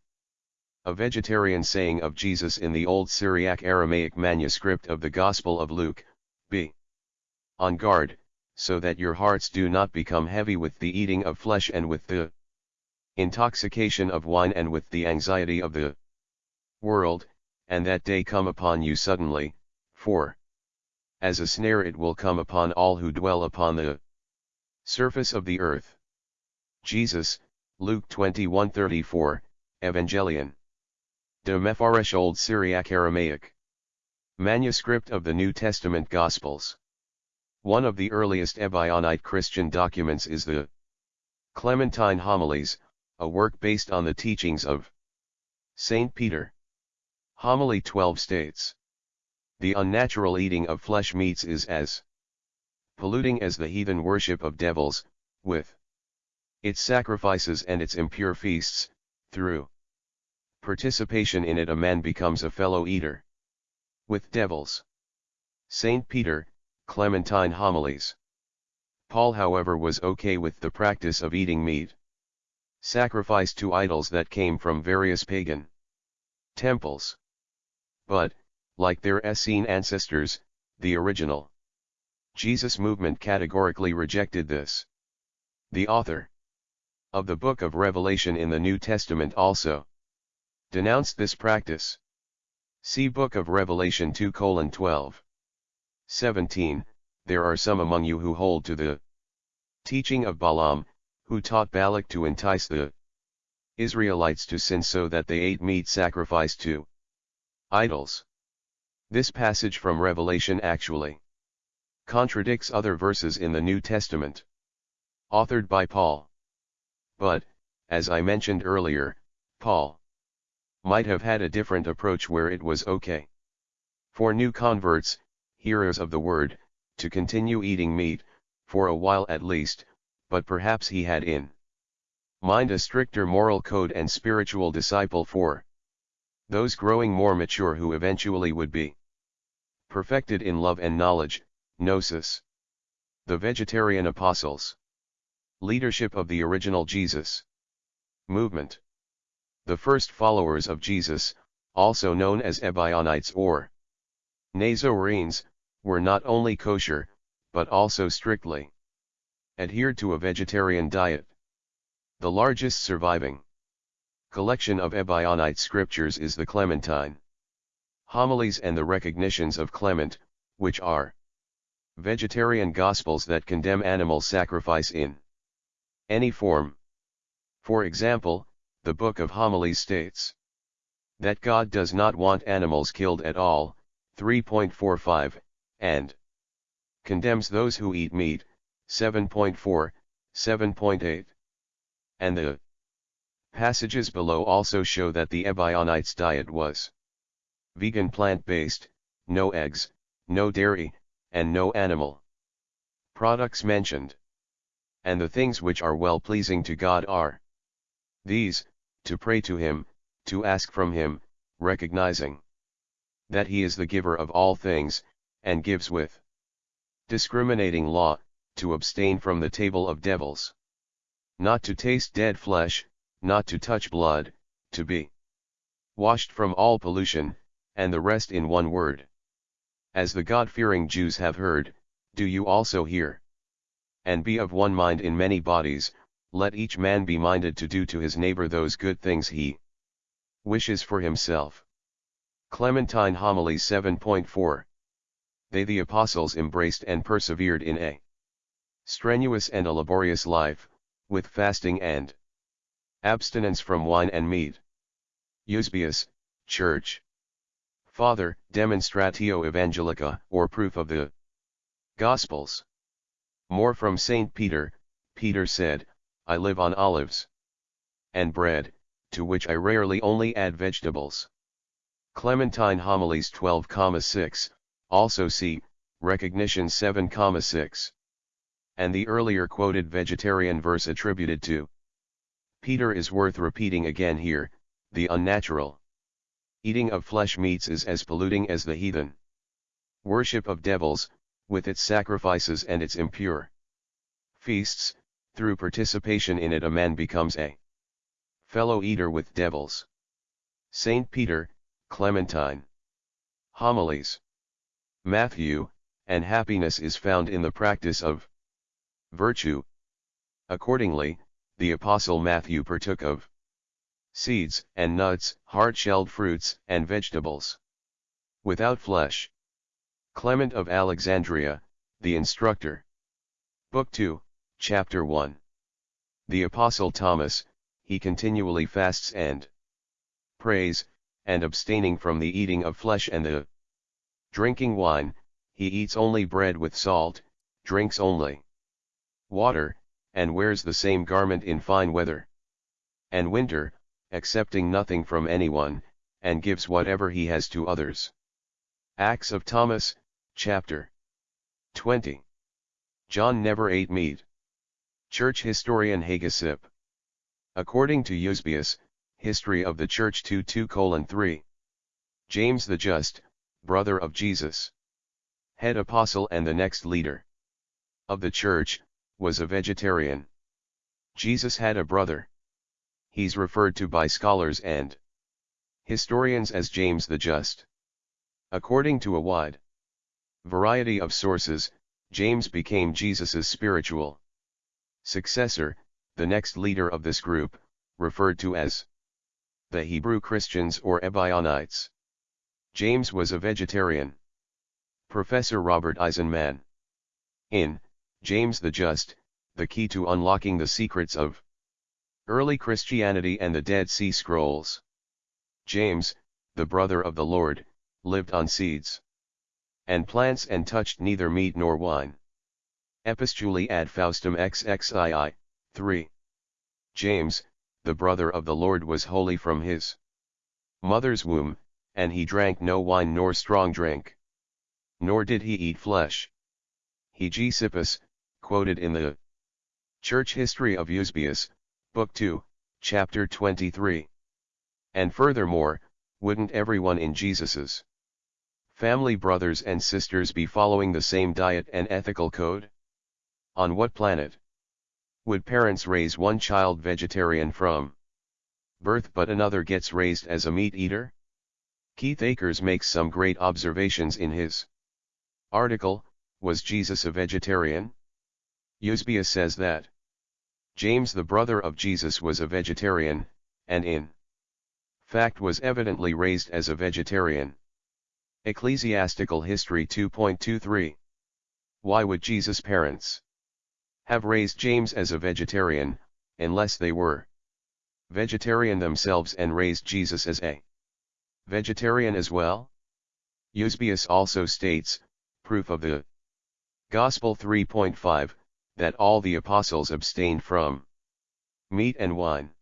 Speaker 1: A vegetarian saying of Jesus in the Old Syriac Aramaic manuscript of the Gospel of Luke, b on guard, so that your hearts do not become heavy with the eating of flesh and with the intoxication of wine and with the anxiety of the world, and that day come upon you suddenly, for as a snare it will come upon all who dwell upon the surface of the earth. Jesus, Luke 21:34, Evangelion. De Mepharesh Old Syriac Aramaic. Manuscript of the New Testament Gospels. One of the earliest Ebionite Christian documents is the Clementine Homilies, a work based on the teachings of Saint Peter. Homily 12 states, The unnatural eating of flesh meats is as polluting as the heathen worship of devils, with its sacrifices and its impure feasts, through participation in it a man becomes a fellow eater with devils. Saint Peter, Clementine Homilies. Paul however was okay with the practice of eating meat sacrificed to idols that came from various pagan temples. But, like their Essene ancestors, the original Jesus movement categorically rejected this. The author of the book of Revelation in the New Testament also denounced this practice. See Book of Revelation 2 12. 17, There are some among you who hold to the teaching of Balaam, who taught Balak to entice the Israelites to sin so that they ate meat sacrificed to idols. This passage from Revelation actually contradicts other verses in the New Testament, authored by Paul. But, as I mentioned earlier, Paul might have had a different approach where it was okay for new converts, hearers of the word, to continue eating meat, for a while at least, but perhaps he had in mind a stricter moral code and spiritual disciple for those growing more mature who eventually would be perfected in love and knowledge, gnosis. The vegetarian apostles. Leadership of the original Jesus. Movement. The first followers of Jesus, also known as Ebionites or Nazarenes, were not only kosher, but also strictly adhered to a vegetarian diet. The largest surviving collection of Ebionite scriptures is the Clementine homilies and the recognitions of Clement, which are vegetarian gospels that condemn animal sacrifice in any form. For example, the Book of Homilies states that God does not want animals killed at all, 3.45, and condemns those who eat meat, 7.4, 7.8. And the passages below also show that the Ebionites' diet was vegan plant-based, no eggs, no dairy, and no animal products mentioned. And the things which are well pleasing to God are these, to pray to him, to ask from him, recognizing that he is the giver of all things, and gives with discriminating law, to abstain from the table of devils. Not to taste dead flesh, not to touch blood, to be washed from all pollution, and the rest in one word. As the God-fearing Jews have heard, do you also hear? And be of one mind in many bodies, let each man be minded to do to his neighbor those good things he wishes for himself. Clementine Homily 7.4 They the apostles embraced and persevered in a strenuous and a laborious life, with fasting and abstinence from wine and meat. Eusebius, Church. Father, Demonstratio Evangelica, or proof of the Gospels. More from St. Peter, Peter said, I live on olives and bread, to which I rarely only add vegetables. Clementine Homilies 12,6, also see, Recognition 7,6. And the earlier quoted vegetarian verse attributed to Peter is worth repeating again here, the unnatural eating of flesh meats is as polluting as the heathen worship of devils, with its sacrifices and its impure feasts, through participation in it a man becomes a fellow eater with devils. Saint Peter, Clementine. Homilies. Matthew, and happiness is found in the practice of virtue. Accordingly, the Apostle Matthew partook of seeds and nuts, hard-shelled fruits and vegetables. Without flesh. Clement of Alexandria, the instructor. Book 2, Chapter 1 The Apostle Thomas, he continually fasts and prays, and abstaining from the eating of flesh and the drinking wine, he eats only bread with salt, drinks only water, and wears the same garment in fine weather and winter, accepting nothing from anyone, and gives whatever he has to others. Acts of Thomas, chapter 20. John never ate meat. Church historian Hegesipp. According to Eusebius, History of the Church 2 2 3. James the Just, brother of Jesus, head apostle and the next leader of the church, was a vegetarian. Jesus had a brother. He's referred to by scholars and historians as James the Just. According to a wide variety of sources, James became Jesus's spiritual successor, the next leader of this group, referred to as the Hebrew Christians or Ebionites. James was a vegetarian. Professor Robert Eisenman. In James the Just, the key to unlocking the secrets of early Christianity and the Dead Sea Scrolls. James, the brother of the Lord, lived on seeds and plants and touched neither meat nor wine. Epistulae ad Faustum XXII, 3. James, the brother of the Lord was holy from his mother's womb, and he drank no wine nor strong drink. Nor did he eat flesh. Hegesippus, quoted in the Church History of Eusebius, Book 2, Chapter 23. And furthermore, wouldn't everyone in Jesus's family brothers and sisters be following the same diet and ethical code? On what planet would parents raise one child vegetarian from birth but another gets raised as a meat eater? Keith Akers makes some great observations in his article, Was Jesus a Vegetarian? Eusebius says that James the brother of Jesus was a vegetarian, and in fact was evidently raised as a vegetarian. Ecclesiastical History 2.23 Why would Jesus' parents have raised James as a vegetarian, unless they were vegetarian themselves and raised Jesus as a vegetarian as well? Eusebius also states, proof of the Gospel 3.5, that all the apostles abstained from meat and wine.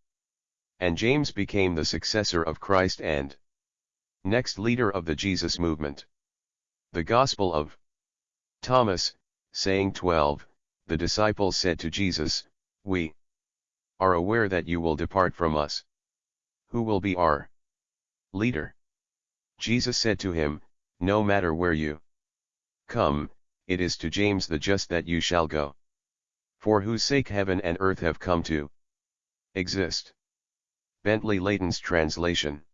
Speaker 1: And James became the successor of Christ and next leader of the Jesus movement. The Gospel of Thomas, saying 12, the disciples said to Jesus, We are aware that you will depart from us. Who will be our leader? Jesus said to him, No matter where you come, it is to James the just that you shall go. For whose sake heaven and earth have come to exist. Bentley Layton's translation.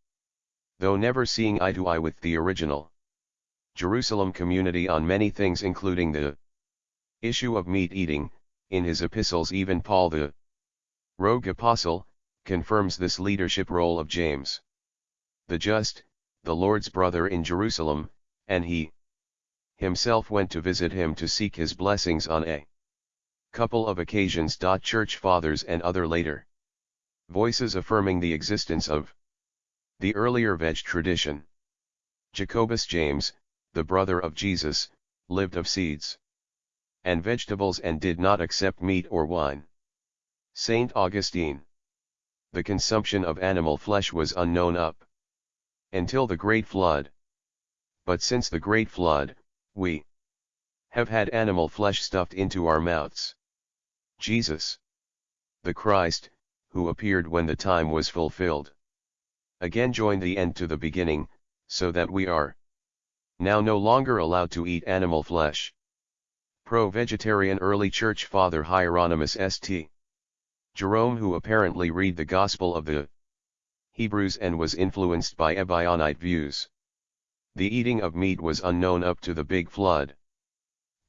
Speaker 1: Though never seeing eye to eye with the original Jerusalem community on many things including the issue of meat eating, in his epistles even Paul the rogue apostle, confirms this leadership role of James. The just, the Lord's brother in Jerusalem, and he himself went to visit him to seek his blessings on a couple of occasions. Church fathers and other later voices affirming the existence of the earlier veg tradition. Jacobus James, the brother of Jesus, lived of seeds and vegetables and did not accept meat or wine. Saint Augustine. The consumption of animal flesh was unknown up until the Great Flood. But since the Great Flood, we have had animal flesh stuffed into our mouths. Jesus, the Christ, who appeared when the time was fulfilled, again joined the end to the beginning, so that we are now no longer allowed to eat animal flesh. Pro-vegetarian early church father Hieronymus St. Jerome who apparently read the Gospel of the Hebrews and was influenced by Ebionite views. The eating of meat was unknown up to the big flood.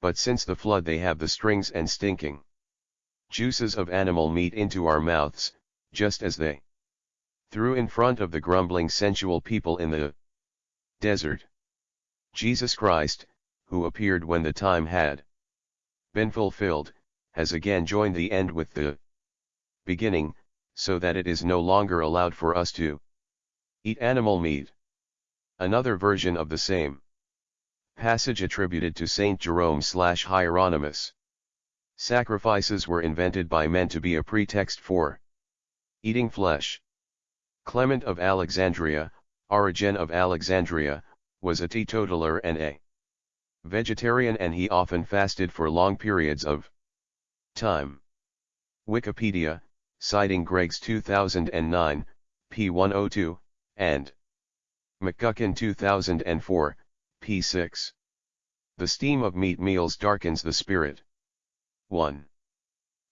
Speaker 1: But since the flood they have the strings and stinking juices of animal meat into our mouths, just as they threw in front of the grumbling sensual people in the desert. Jesus Christ, who appeared when the time had been fulfilled, has again joined the end with the beginning, so that it is no longer allowed for us to eat animal meat. Another version of the same passage attributed to Saint Jerome slash Hieronymus. Sacrifices were invented by men to be a pretext for eating flesh. Clement of Alexandria, Origen of Alexandria, was a teetotaler and a vegetarian and he often fasted for long periods of time. Wikipedia, citing Greg's 2009, p102, and McGuckin 2004, p6. The steam of meat meals darkens the spirit. 1.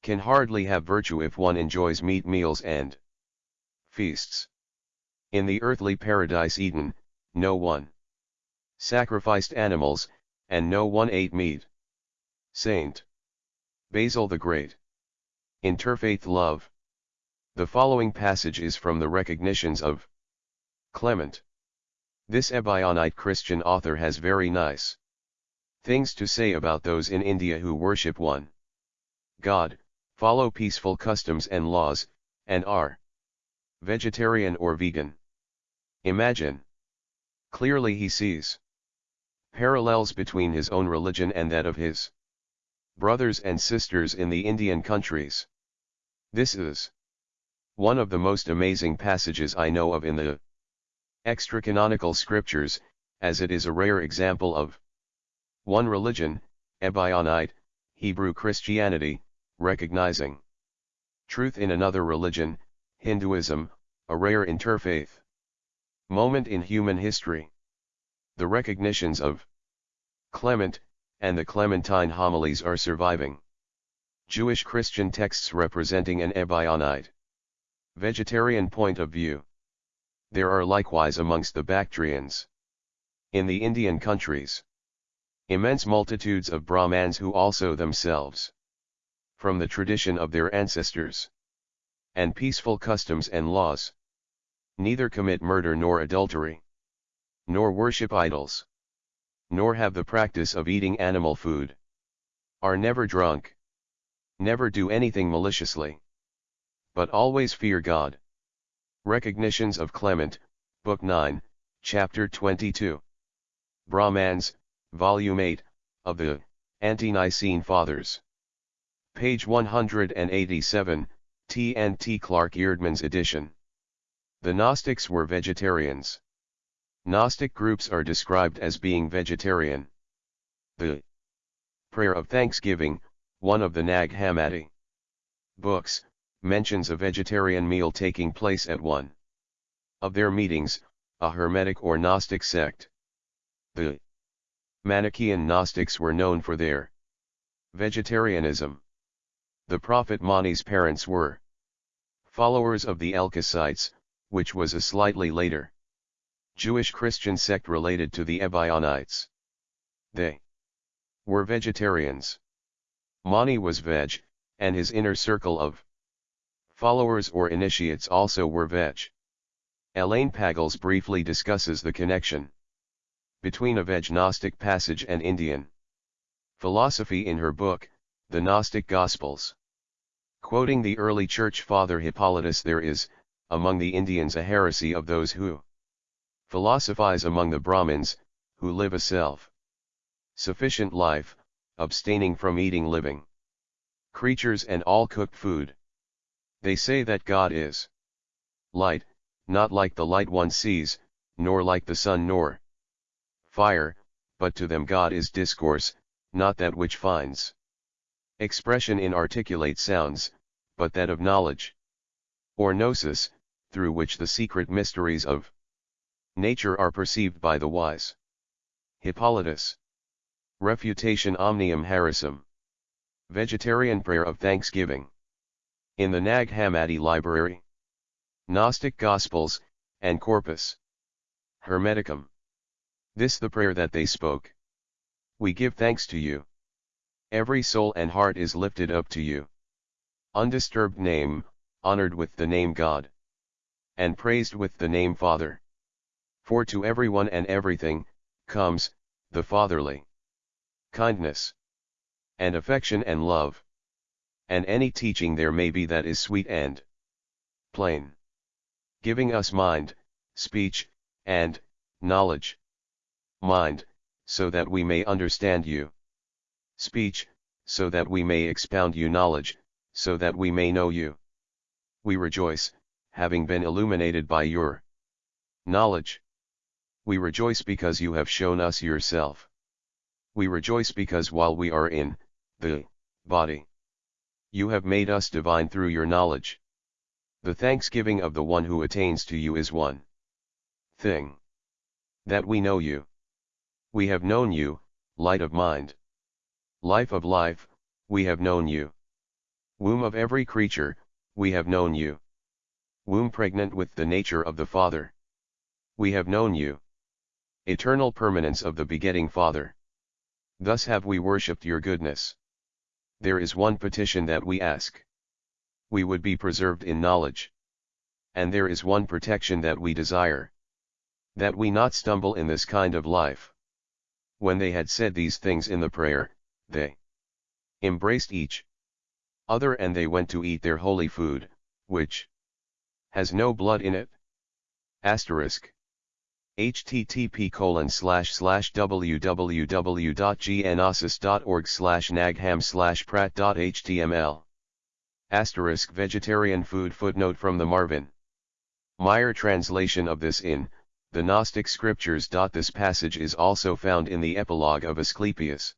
Speaker 1: Can hardly have virtue if one enjoys meat meals and feasts. In the earthly paradise Eden, no one sacrificed animals, and no one ate meat. Saint Basil the Great. Interfaith Love. The following passage is from the Recognitions of Clement. This Ebionite Christian author has very nice things to say about those in India who worship one God, follow peaceful customs and laws, and are vegetarian or vegan. Imagine. Clearly he sees parallels between his own religion and that of his brothers and sisters in the Indian countries. This is one of the most amazing passages I know of in the extra-canonical scriptures, as it is a rare example of one religion, Ebionite, Hebrew Christianity, recognizing truth in another religion, Hinduism, a rare interfaith moment in human history. The recognitions of Clement, and the Clementine homilies are surviving Jewish Christian texts representing an Ebionite vegetarian point of view. There are likewise amongst the Bactrians. In the Indian countries. Immense multitudes of Brahmans who also themselves. From the tradition of their ancestors. And peaceful customs and laws. Neither commit murder nor adultery. Nor worship idols. Nor have the practice of eating animal food. Are never drunk. Never do anything maliciously. But always fear God. Recognitions of Clement, Book 9, Chapter 22. Brahmans, Volume 8, of the Ante-Nicene Fathers. Page 187, T. and T. Clark Eerdmans edition. The Gnostics were vegetarians. Gnostic groups are described as being vegetarian. The Prayer of Thanksgiving, one of the Nag Hammadi books, mentions a vegetarian meal taking place at one of their meetings, a Hermetic or Gnostic sect. The Manichaean Gnostics were known for their vegetarianism. The prophet Mani's parents were followers of the Elkosites, which was a slightly later Jewish Christian sect related to the Ebionites. They were vegetarians. Mani was veg, and his inner circle of followers or initiates also were veg. Elaine Pagels briefly discusses the connection between a veg Gnostic passage and Indian philosophy in her book, The Gnostic Gospels. Quoting the early church father Hippolytus there is, among the Indians a heresy of those who philosophize among the Brahmins, who live a self sufficient life, abstaining from eating living creatures and all cooked food. They say that God is light, not like the light one sees, nor like the sun nor fire, but to them God is discourse, not that which finds expression in articulate sounds, but that of knowledge. Or gnosis, through which the secret mysteries of nature are perceived by the wise. Hippolytus. Refutation Omnium Haeresium. Vegetarian Prayer of Thanksgiving. In the Nag Hammadi Library. Gnostic Gospels, and Corpus. Hermeticum. This the prayer that they spoke. We give thanks to you. Every soul and heart is lifted up to you. Undisturbed name, honored with the name God. And praised with the name Father. For to everyone and everything, comes, the fatherly kindness and affection and love. And any teaching there may be that is sweet and plain. Giving us mind, speech, and knowledge. Mind, so that we may understand you. Speech, so that we may expound you knowledge, so that we may know you. We rejoice, having been illuminated by your knowledge. We rejoice because you have shown us yourself. We rejoice because while we are in the body. You have made us divine through your knowledge. The thanksgiving of the one who attains to you is one thing. That we know you. We have known you, light of mind. Life of life, we have known you. Womb of every creature, we have known you. Womb pregnant with the nature of the Father. We have known you. Eternal permanence of the begetting Father. Thus have we worshipped your goodness there is one petition that we ask. We would be preserved in knowledge. And there is one protection that we desire. That we not stumble in this kind of life. When they had said these things in the prayer, they embraced each other and they went to eat their holy food, which has no blood in it. Asterisk http colon slash slash www.gnosis.org slash nagham slash prat.html. Asterisk vegetarian food footnote from the Marvin. Meyer translation of this in, the Gnostic scriptures. This passage is also found in the epilogue of Asclepius.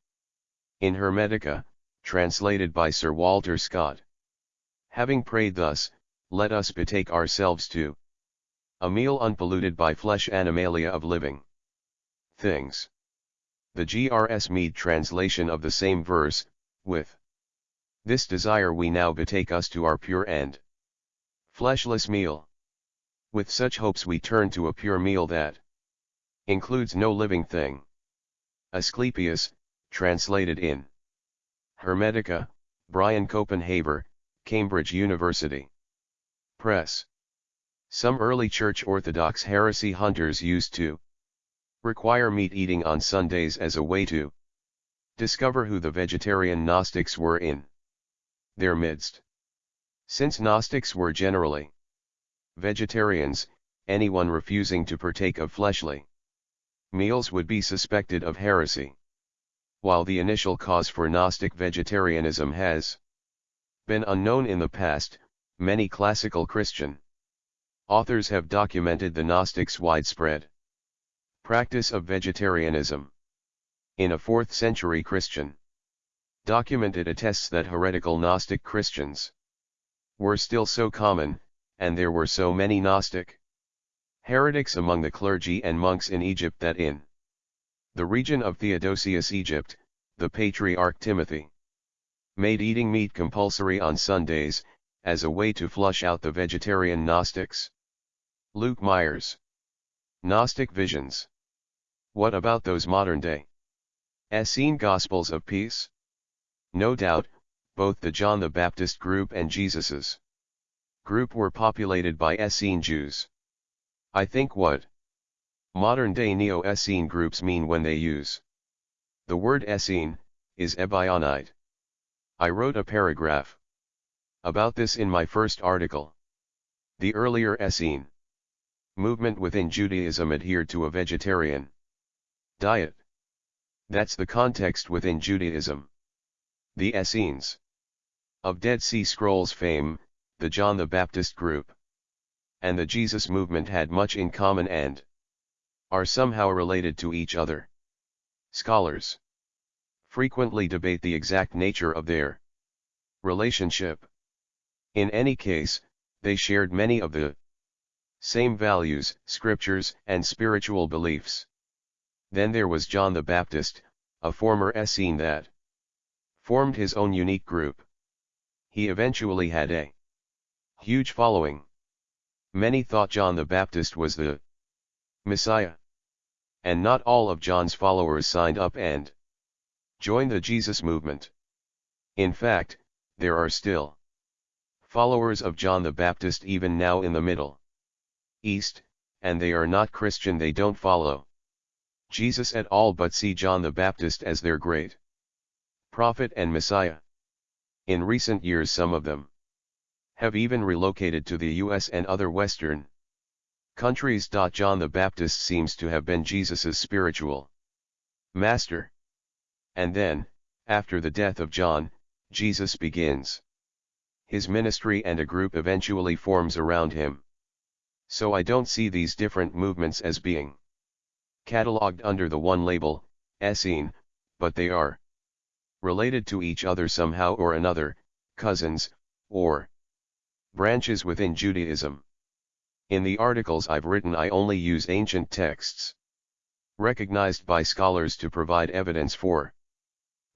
Speaker 1: In Hermetica, translated by Sir Walter Scott. Having prayed thus, let us betake ourselves to a meal unpolluted by flesh animalia of living things. The G.R.S. Mead translation of the same verse, with this desire we now betake us to our pure end. fleshless meal. With such hopes we turn to a pure meal that includes no living thing. Asclepius, translated in Hermetica, Brian Copenhaver, Cambridge University Press. Some early Church Orthodox heresy hunters used to require meat eating on Sundays as a way to discover who the vegetarian Gnostics were in their midst. Since Gnostics were generally vegetarians, anyone refusing to partake of fleshly meals would be suspected of heresy. While the initial cause for Gnostic vegetarianism has been unknown in the past, many classical Christian authors have documented the Gnostics' widespread practice of vegetarianism. In a 4th century Christian document it attests that heretical Gnostic Christians were still so common, and there were so many Gnostic heretics among the clergy and monks in Egypt that in the region of Theodosius Egypt, the patriarch Timothy made eating meat compulsory on Sundays, as a way to flush out the vegetarian Gnostics. Luke Myers Gnostic Visions What about those modern-day Essene Gospels of Peace? No doubt, both the John the Baptist group and Jesus's group were populated by Essene Jews. I think what modern-day Neo-Essene groups mean when they use the word Essene, is Ebionite. I wrote a paragraph about this in my first article. The earlier Essene movement within Judaism adhered to a vegetarian diet. That's the context within Judaism. The Essenes of Dead Sea Scrolls fame, the John the Baptist group and the Jesus movement had much in common and are somehow related to each other. Scholars frequently debate the exact nature of their relationship. In any case, they shared many of the same values, scriptures, and spiritual beliefs. Then there was John the Baptist, a former Essene that formed his own unique group. He eventually had a huge following. Many thought John the Baptist was the Messiah. And not all of John's followers signed up and joined the Jesus movement. In fact, there are still followers of John the Baptist even now in the Middle East, and they are not Christian they don't follow Jesus at all but see John the Baptist as their great prophet and Messiah. In recent years some of them have even relocated to the US and other Western countries. John the Baptist seems to have been Jesus's spiritual master. And then, after the death of John, Jesus begins his ministry and a group eventually forms around him. So I don't see these different movements as being catalogued under the one label, Essene, but they are related to each other somehow or another, cousins, or Branches within Judaism. In the articles I've written I only use ancient texts. Recognized by scholars to provide evidence for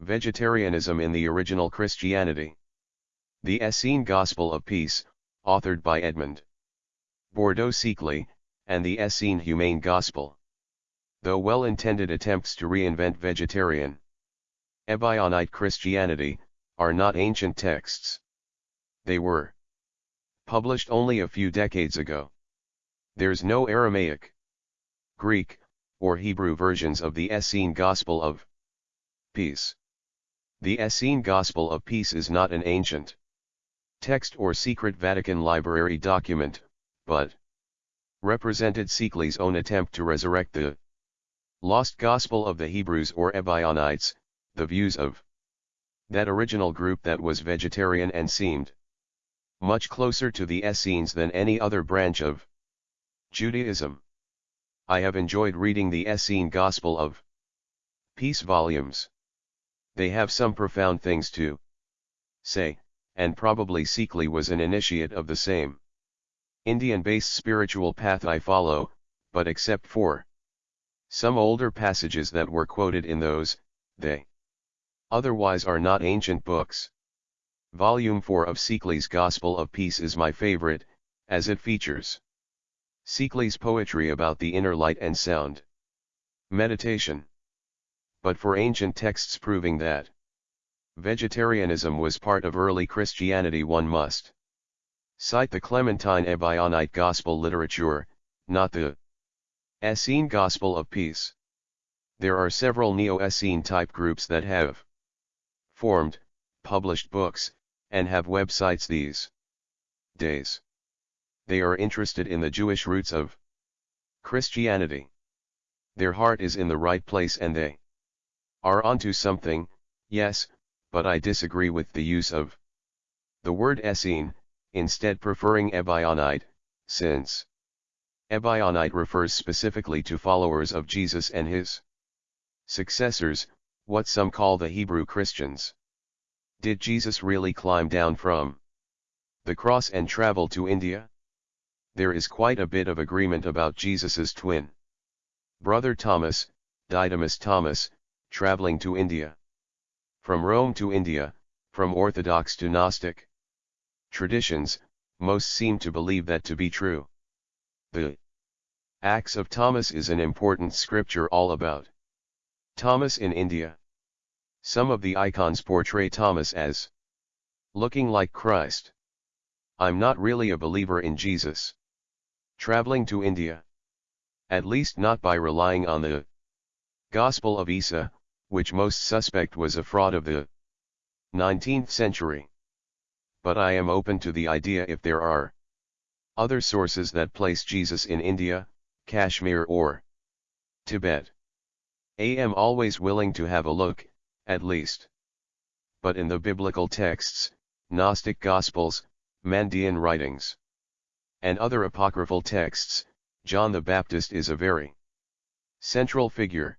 Speaker 1: vegetarianism in the original Christianity. The Essene Gospel of Peace, authored by Edmund Bordeaux-Sicley, and the Essene Humane Gospel. Though well-intended attempts to reinvent vegetarian Ebionite Christianity, are not ancient texts. They were published only a few decades ago. There's no Aramaic, Greek, or Hebrew versions of the Essene Gospel of Peace. The Essene Gospel of Peace is not an ancient text or secret Vatican library document, but represented Szekely's own attempt to resurrect the lost gospel of the Hebrews or Ebionites, the views of that original group that was vegetarian and seemed much closer to the Essenes than any other branch of Judaism. I have enjoyed reading the Essene Gospel of Peace volumes. They have some profound things to say, and probably Szekely was an initiate of the same Indian-based spiritual path I follow, but except for some older passages that were quoted in those, they otherwise are not ancient books. Volume 4 of Szekely's Gospel of Peace is my favorite, as it features Szekely's poetry about the inner light and sound. Meditation. But for ancient texts proving that vegetarianism was part of early Christianity one must cite the Clementine Ebionite Gospel literature, not the Essene Gospel of Peace. There are several Neo-Essene type groups that have formed, published books, and have websites these days. They are interested in the Jewish roots of Christianity. Their heart is in the right place and they are onto something, yes, but I disagree with the use of the word Essene, instead preferring Ebionite, since Ebionite refers specifically to followers of Jesus and his successors, what some call the Hebrew Christians. Did Jesus really climb down from the cross and travel to India? There is quite a bit of agreement about Jesus's twin brother Thomas, Didymus Thomas, traveling to India. From Rome to India, from Orthodox to Gnostic traditions, most seem to believe that to be true. The Acts of Thomas is an important scripture all about Thomas in India. Some of the icons portray Thomas as looking like Christ. I'm not really a believer in Jesus. Traveling to India. At least not by relying on the Gospel of Isa, which most suspect was a fraud of the 19th century. But I am open to the idea if there are other sources that place Jesus in India, Kashmir or Tibet. I am always willing to have a look, at least. But in the biblical texts, Gnostic Gospels, Mandean writings, and other apocryphal texts, John the Baptist is a very central figure.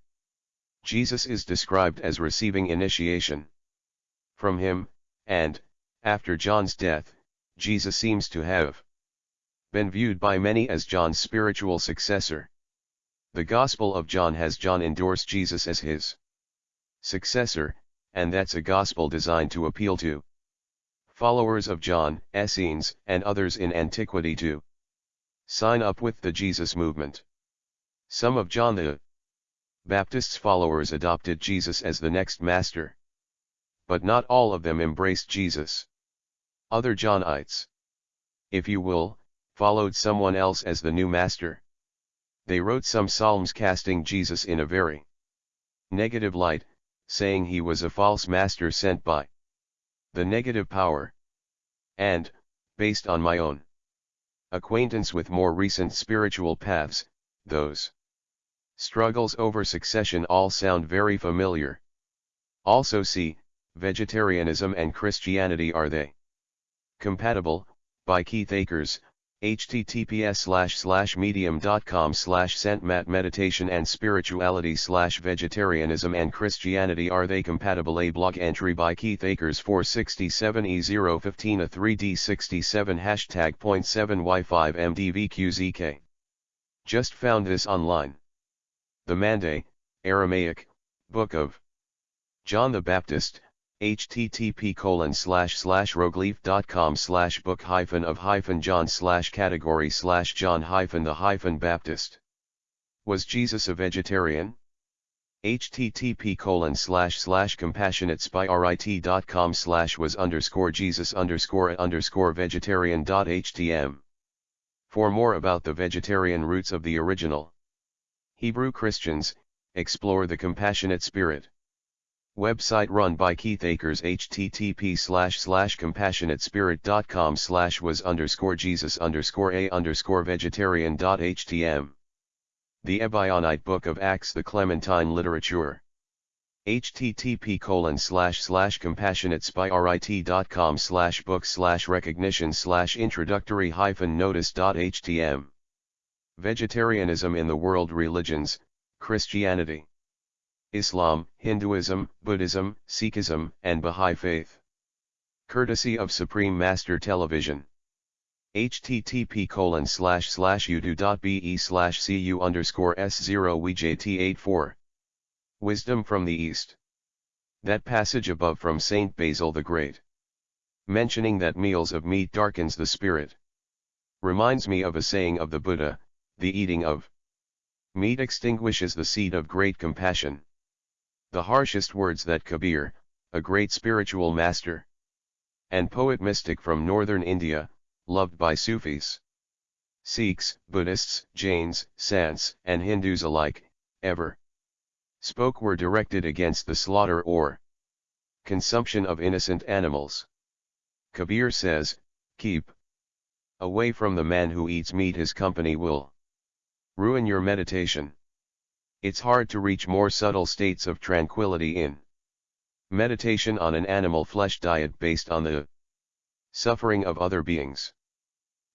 Speaker 1: Jesus is described as receiving initiation from him, and, after John's death, Jesus seems to have been viewed by many as John's spiritual successor. The Gospel of John has John endorse Jesus as his successor, and that's a gospel designed to appeal to followers of John, Essenes, and others in antiquity to sign up with the Jesus movement. Some of John the Baptist's followers adopted Jesus as the next master. But not all of them embraced Jesus. Other Johnites, if you will, followed someone else as the new master. They wrote some psalms casting Jesus in a very negative light, saying he was a false master sent by the negative power. And, based on my own acquaintance with more recent spiritual paths, those struggles over succession all sound very familiar. Also see, vegetarianism and Christianity are they compatible, by Keith Akers, https slash slash medium.com slash santmat meditation and spirituality slash vegetarianism and Christianity are they compatible a blog entry by Keith Akers 467E015 a 3D67 hashtag 0.7Y5 MDVQZK. Just found this online. The Mande, Aramaic, Book of John the Baptist, http colon slash slash rogleaf.com slash book hyphen of hyphen john slash category slash john hyphen the hyphen baptist. Was jesus a vegetarian? Http colon slash slash compassionatespirit.com slash was underscore jesus underscore underscore vegetarian.htm for more about the vegetarian roots of the original hebrew christians explore the compassionate spirit Website run by Keith Akers http slash slash compassionatespirit.com slash was underscore Jesus underscore a underscore vegetarian dot htm. The Ebionite Book of Acts The Clementine Literature. http colon slash slash compassionatespirit.com slash book slash recognition slash introductory hyphen notice dot htm. Vegetarianism in the World Religions, Christianity. Islam, Hinduism, Buddhism, Sikhism, and Bahá'í Faith. Courtesy of Supreme Master Television. http colon slash slash youtu.be slash cu underscore s0 wjt84. Wisdom from the East. That passage above from Saint Basil the Great. Mentioning that meals of meat darkens the spirit. Reminds me of a saying of the Buddha, the eating of meat extinguishes the seed of great compassion the harshest words that Kabir, a great spiritual master and poet mystic from northern India, loved by Sufis, Sikhs, Buddhists, Jains, Sants, and Hindus alike, ever spoke were directed against the slaughter or consumption of innocent animals. Kabir says, keep Away from the man who eats meat his company will ruin your meditation. It's hard to reach more subtle states of tranquility in meditation on an animal flesh diet based on the suffering of other beings.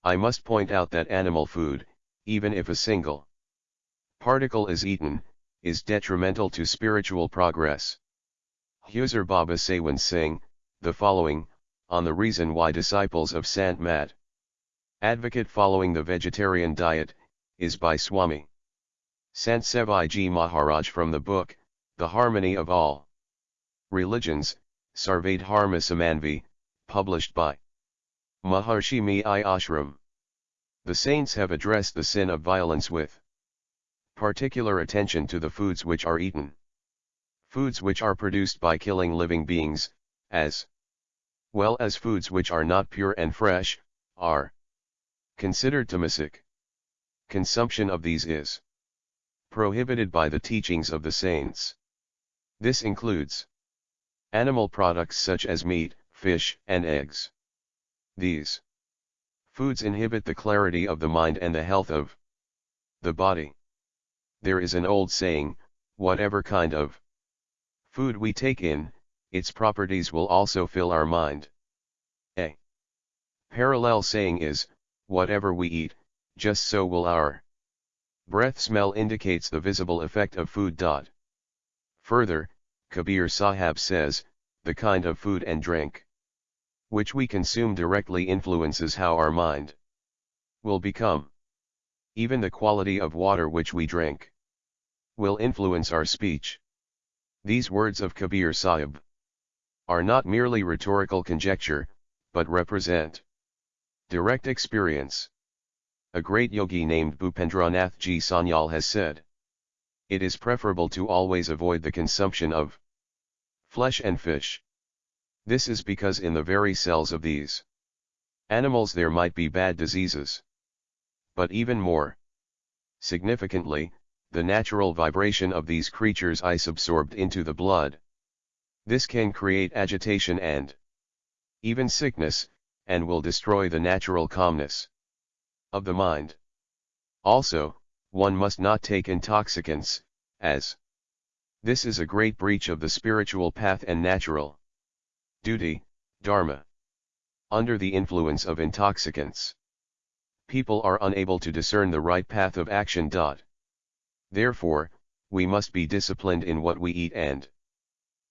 Speaker 1: I must point out that animal food, even if a single particle is eaten, is detrimental to spiritual progress. Huzur Baba Sawan Singh, the following, on the reason why disciples of Sant Mat advocate following the vegetarian diet, is by Swami Sant Sevi Maharaj from the book, The Harmony of All Religions, Sarvade Samanvi, published by Maharshi Mehi Ashram. The saints have addressed the sin of violence with particular attention to the foods which are eaten. Foods which are produced by killing living beings, as well as foods which are not pure and fresh, are considered tamasic. Consumption of these is prohibited by the teachings of the saints. This includes animal products such as meat, fish, and eggs. These foods inhibit the clarity of the mind and the health of the body. There is an old saying, whatever kind of food we take in, its properties will also fill our mind. A parallel saying is, whatever we eat, just so will our breath smell indicates the visible effect of food. Further, Kabir Sahab says, the kind of food and drink which we consume directly influences how our mind will become. Even the quality of water which we drink will influence our speech. These words of Kabir Sahib are not merely rhetorical conjecture, but represent direct experience. A great yogi named Bhupendranath Ji Sanyal has said, It is preferable to always avoid the consumption of flesh and fish. This is because in the very cells of these animals there might be bad diseases. But even more significantly, the natural vibration of these creatures is absorbed into the blood. This can create agitation and even sickness, and will destroy the natural calmness of the mind. Also, one must not take intoxicants, as this is a great breach of the spiritual path and natural duty, dharma. Under the influence of intoxicants, people are unable to discern the right path of action. Therefore, we must be disciplined in what we eat and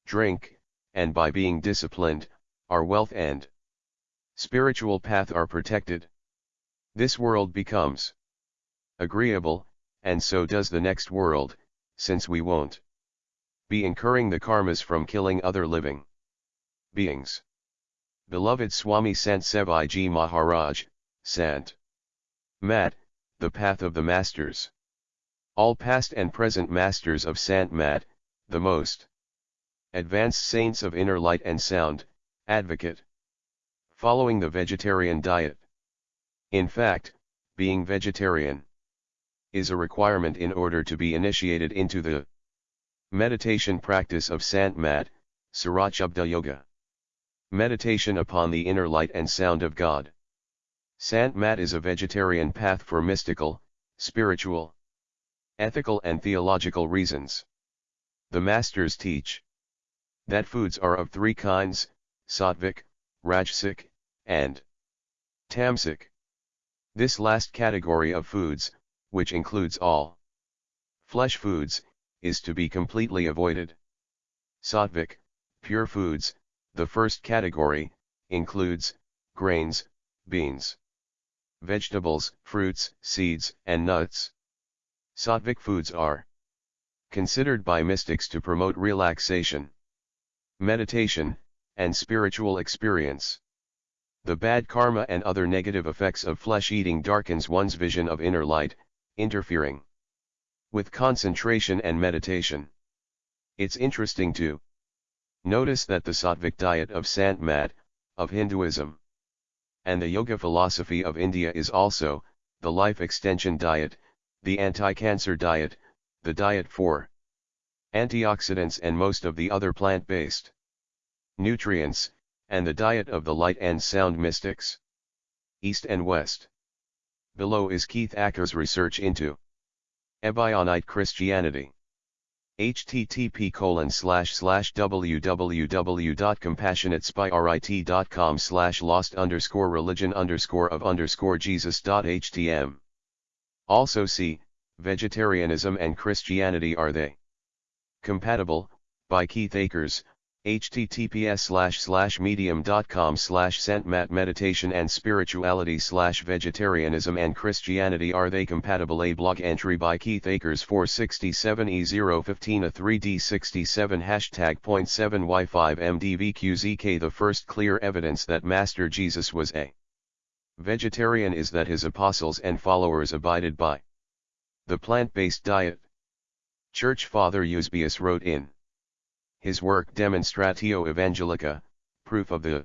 Speaker 1: drink, and by being disciplined, our wealth and spiritual path are protected. This world becomes agreeable, and so does the next world, since we won't be incurring the karmas from killing other living beings. Beloved Swami Sant Sevi Ji Maharaj, Sant Mat, the path of the masters. All past and present masters of Sant Mat, the most advanced saints of inner light and sound, advocate. Following the vegetarian diet. In fact, being vegetarian is a requirement in order to be initiated into the meditation practice of Sant Mat, Surat Shabda Yoga. Meditation upon the inner light and sound of God. Sant Mat is a vegetarian path for mystical, spiritual, ethical and theological reasons. The masters teach that foods are of three kinds, sattvic, rajasic, and tamasic. This last category of foods, which includes all flesh foods, is to be completely avoided. Sattvic, pure foods, the first category, includes, grains, beans, vegetables, fruits, seeds, and nuts. Sattvic foods are considered by mystics to promote relaxation, meditation, and spiritual experience. The bad karma and other negative effects of flesh eating darkens one's vision of inner light, interfering with concentration and meditation. It's interesting to Notice that the Sattvic diet of Sant Mat, of Hinduism, and the yoga philosophy of India is also, the life extension diet, the anti-cancer diet, the diet for antioxidants and most of the other plant-based nutrients, and the diet of the light and sound mystics. East and West. Below is Keith Akers' research into Ebionite Christianity. http colon slash slash www.compassionatespirit.com slash lost underscore religion underscore of underscore jesus.htm. Also see, Vegetarianism and Christianity are they compatible, by Keith Akers, https slash slash medium.com slash santmat meditation and spirituality slash vegetarianism and Christianity. Are they compatible? A blog entry by Keith Akers 467E015 a 3D67 hashtag point 7 Y5 MDVQZK the first clear evidence that Master Jesus was a vegetarian is that his apostles and followers abided by the plant-based diet. Church Father Eusebius wrote in his work Demonstratio Evangelica, proof of the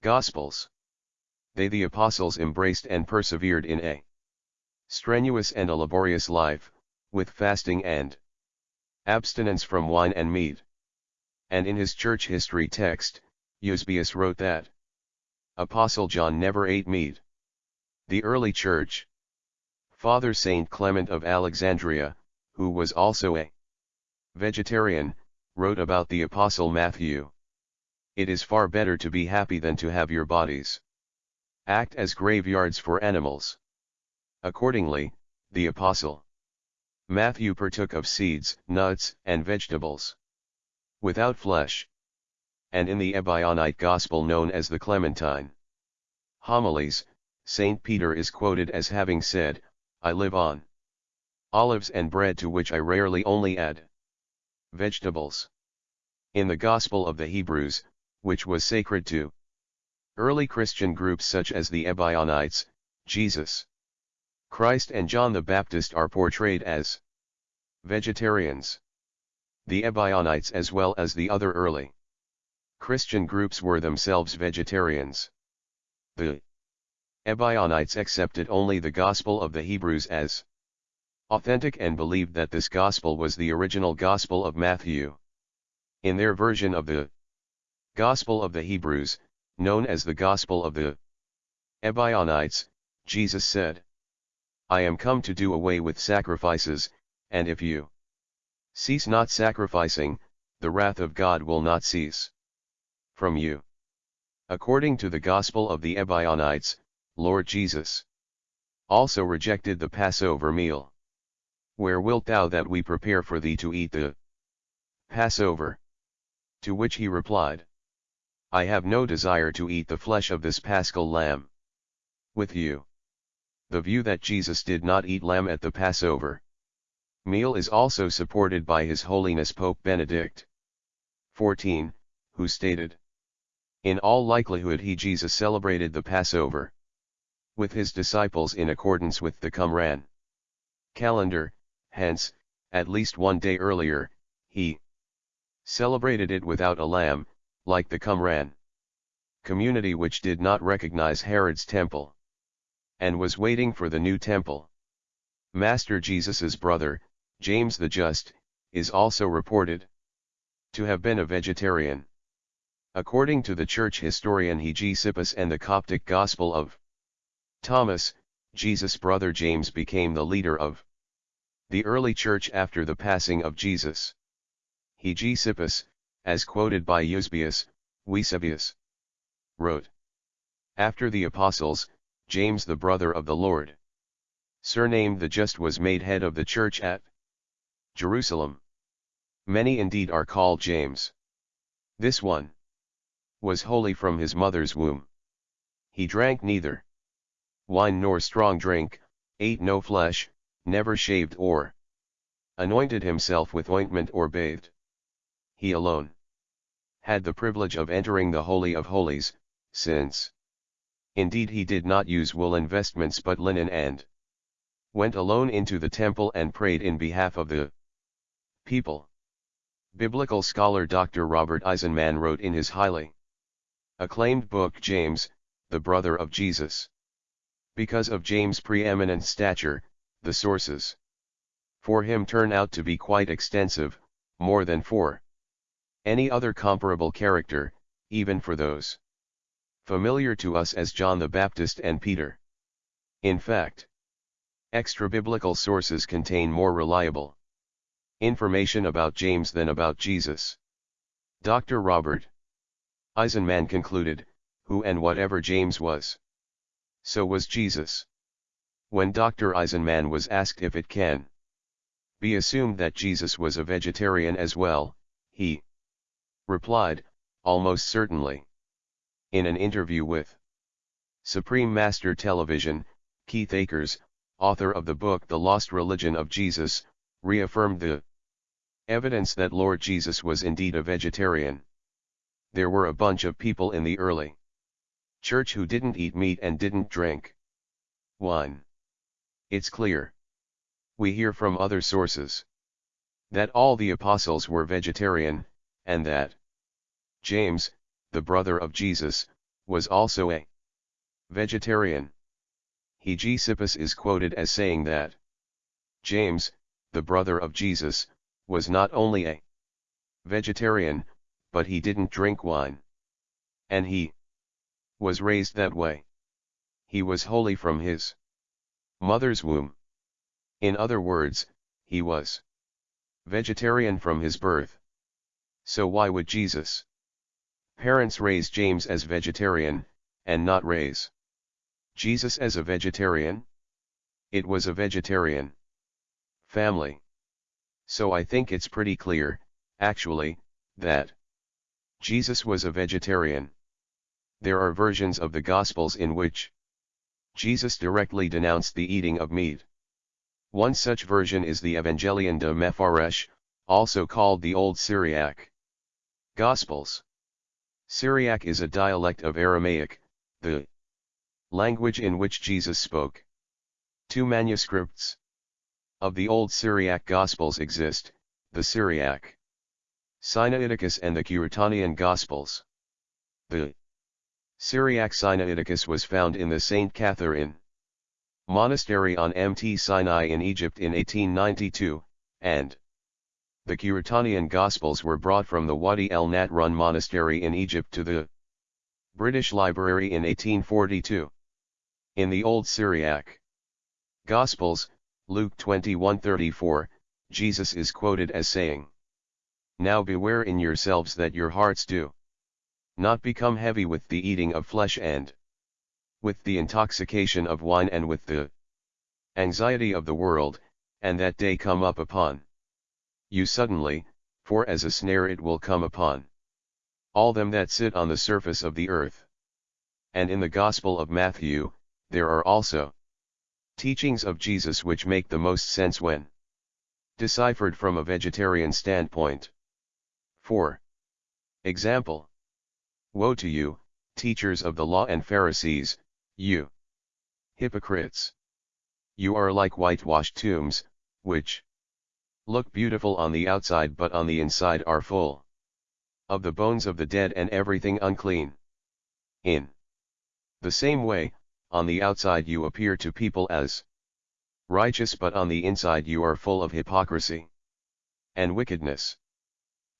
Speaker 1: Gospels. They the apostles embraced and persevered in a strenuous and a laborious life, with fasting and abstinence from wine and meat. And in his church history text, Eusebius wrote that Apostle John never ate meat. The early church, Father Saint Clement of Alexandria, who was also a vegetarian, wrote about the Apostle Matthew. It is far better to be happy than to have your bodies act as graveyards for animals. Accordingly, the Apostle Matthew partook of seeds, nuts, and vegetables without flesh. And in the Ebionite Gospel known as the Clementine Homilies, St. Peter is quoted as having said, I live on olives and bread to which I rarely only add vegetables. In the Gospel of the Hebrews, which was sacred to early Christian groups such as the Ebionites, Jesus Christ and John the Baptist are portrayed as vegetarians. The Ebionites as well as the other early Christian groups were themselves vegetarians. The Ebionites accepted only the Gospel of the Hebrews as authentic and believed that this gospel was the original gospel of Matthew. In their version of the Gospel of the Hebrews, known as the Gospel of the Ebionites, Jesus said, I am come to do away with sacrifices, and if you cease not sacrificing, the wrath of God will not cease from you. According to the Gospel of the Ebionites, Lord Jesus also rejected the Passover meal. Where wilt thou that we prepare for thee to eat the Passover? To which he replied, I have no desire to eat the flesh of this paschal lamb. With you. The view that Jesus did not eat lamb at the Passover meal is also supported by His Holiness Pope Benedict XIV, who stated, In all likelihood he Jesus celebrated the Passover with his disciples in accordance with the Qumran calendar, hence, at least one day earlier, he celebrated it without a lamb, like the Qumran community which did not recognize Herod's temple and was waiting for the new temple. Master Jesus's brother, James the Just, is also reported to have been a vegetarian. According to the church historian Hegesippus and the Coptic Gospel of Thomas, Jesus' brother James became the leader of the early church after the passing of Jesus. Hegesippus, as quoted by Eusebius, Eusebius, wrote. After the apostles, James the brother of the Lord, surnamed the Just was made head of the church at Jerusalem. Many indeed are called James. This one was holy from his mother's womb. He drank neither wine nor strong drink, ate no flesh, never shaved or anointed himself with ointment or bathed. He alone had the privilege of entering the Holy of Holies, since indeed he did not use woolen vestments but linen and went alone into the temple and prayed in behalf of the people. Biblical scholar Dr. Robert Eisenman wrote in his highly acclaimed book James, the brother of Jesus. Because of James' preeminent stature, the sources for him turn out to be quite extensive, more than for any other comparable character, even for those familiar to us as John the Baptist and Peter. In fact, extra-biblical sources contain more reliable information about James than about Jesus. Dr. Robert Eisenman concluded, who and whatever James was. So was Jesus. When Dr. Eisenman was asked if it can be assumed that Jesus was a vegetarian as well, he replied, almost certainly. In an interview with Supreme Master Television, Keith Akers, author of the book The Lost Religion of Jesus, reaffirmed the evidence that Lord Jesus was indeed a vegetarian. There were a bunch of people in the early church who didn't eat meat and didn't drink wine. It's clear. We hear from other sources that all the apostles were vegetarian, and that James, the brother of Jesus, was also a vegetarian. Hegesippus is quoted as saying that James, the brother of Jesus, was not only a vegetarian, but he didn't drink wine. And he was raised that way. He was holy from his mother's womb. In other words, he was vegetarian from his birth. So why would Jesus' parents raise James as vegetarian, and not raise Jesus as a vegetarian? It was a vegetarian family. So I think it's pretty clear, actually, that Jesus was a vegetarian. There are versions of the Gospels in which Jesus directly denounced the eating of meat. One such version is the Evangelion de Mepharesh, also called the Old Syriac Gospels. Syriac is a dialect of Aramaic, the language in which Jesus spoke. Two manuscripts of the Old Syriac Gospels exist, the Syriac Sinaiticus and the Curetonian Gospels. The Syriac Sinaiticus was found in the St. Catherine Monastery on Mt. Sinai in Egypt in 1892, and the Curetonian Gospels were brought from the Wadi el Natrun Monastery in Egypt to the British Library in 1842. In the Old Syriac Gospels, Luke 21:34, Jesus is quoted as saying, Now beware in yourselves that your hearts do not become heavy with the eating of flesh and with the intoxication of wine and with the anxiety of the world, and that day come up upon you suddenly, for as a snare it will come upon all them that sit on the surface of the earth. And in the Gospel of Matthew, there are also teachings of Jesus which make the most sense when deciphered from a vegetarian standpoint. 4. Example Woe to you, teachers of the law and Pharisees, you hypocrites! You are like whitewashed tombs, which look beautiful on the outside but on the inside are full of the bones of the dead and everything unclean. In the same way, on the outside you appear to people as righteous but on the inside you are full of hypocrisy and wickedness.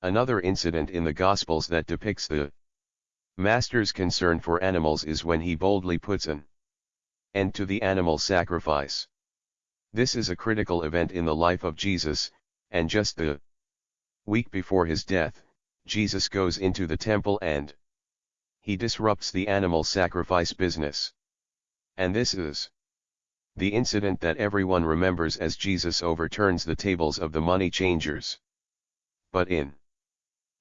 Speaker 1: Another incident in the Gospels that depicts the Master's concern for animals is when he boldly puts an end to the animal sacrifice. This is a critical event in the life of Jesus, and just the week before his death, Jesus goes into the temple and he disrupts the animal sacrifice business. And this is the incident that everyone remembers as Jesus overturns the tables of the money changers. But in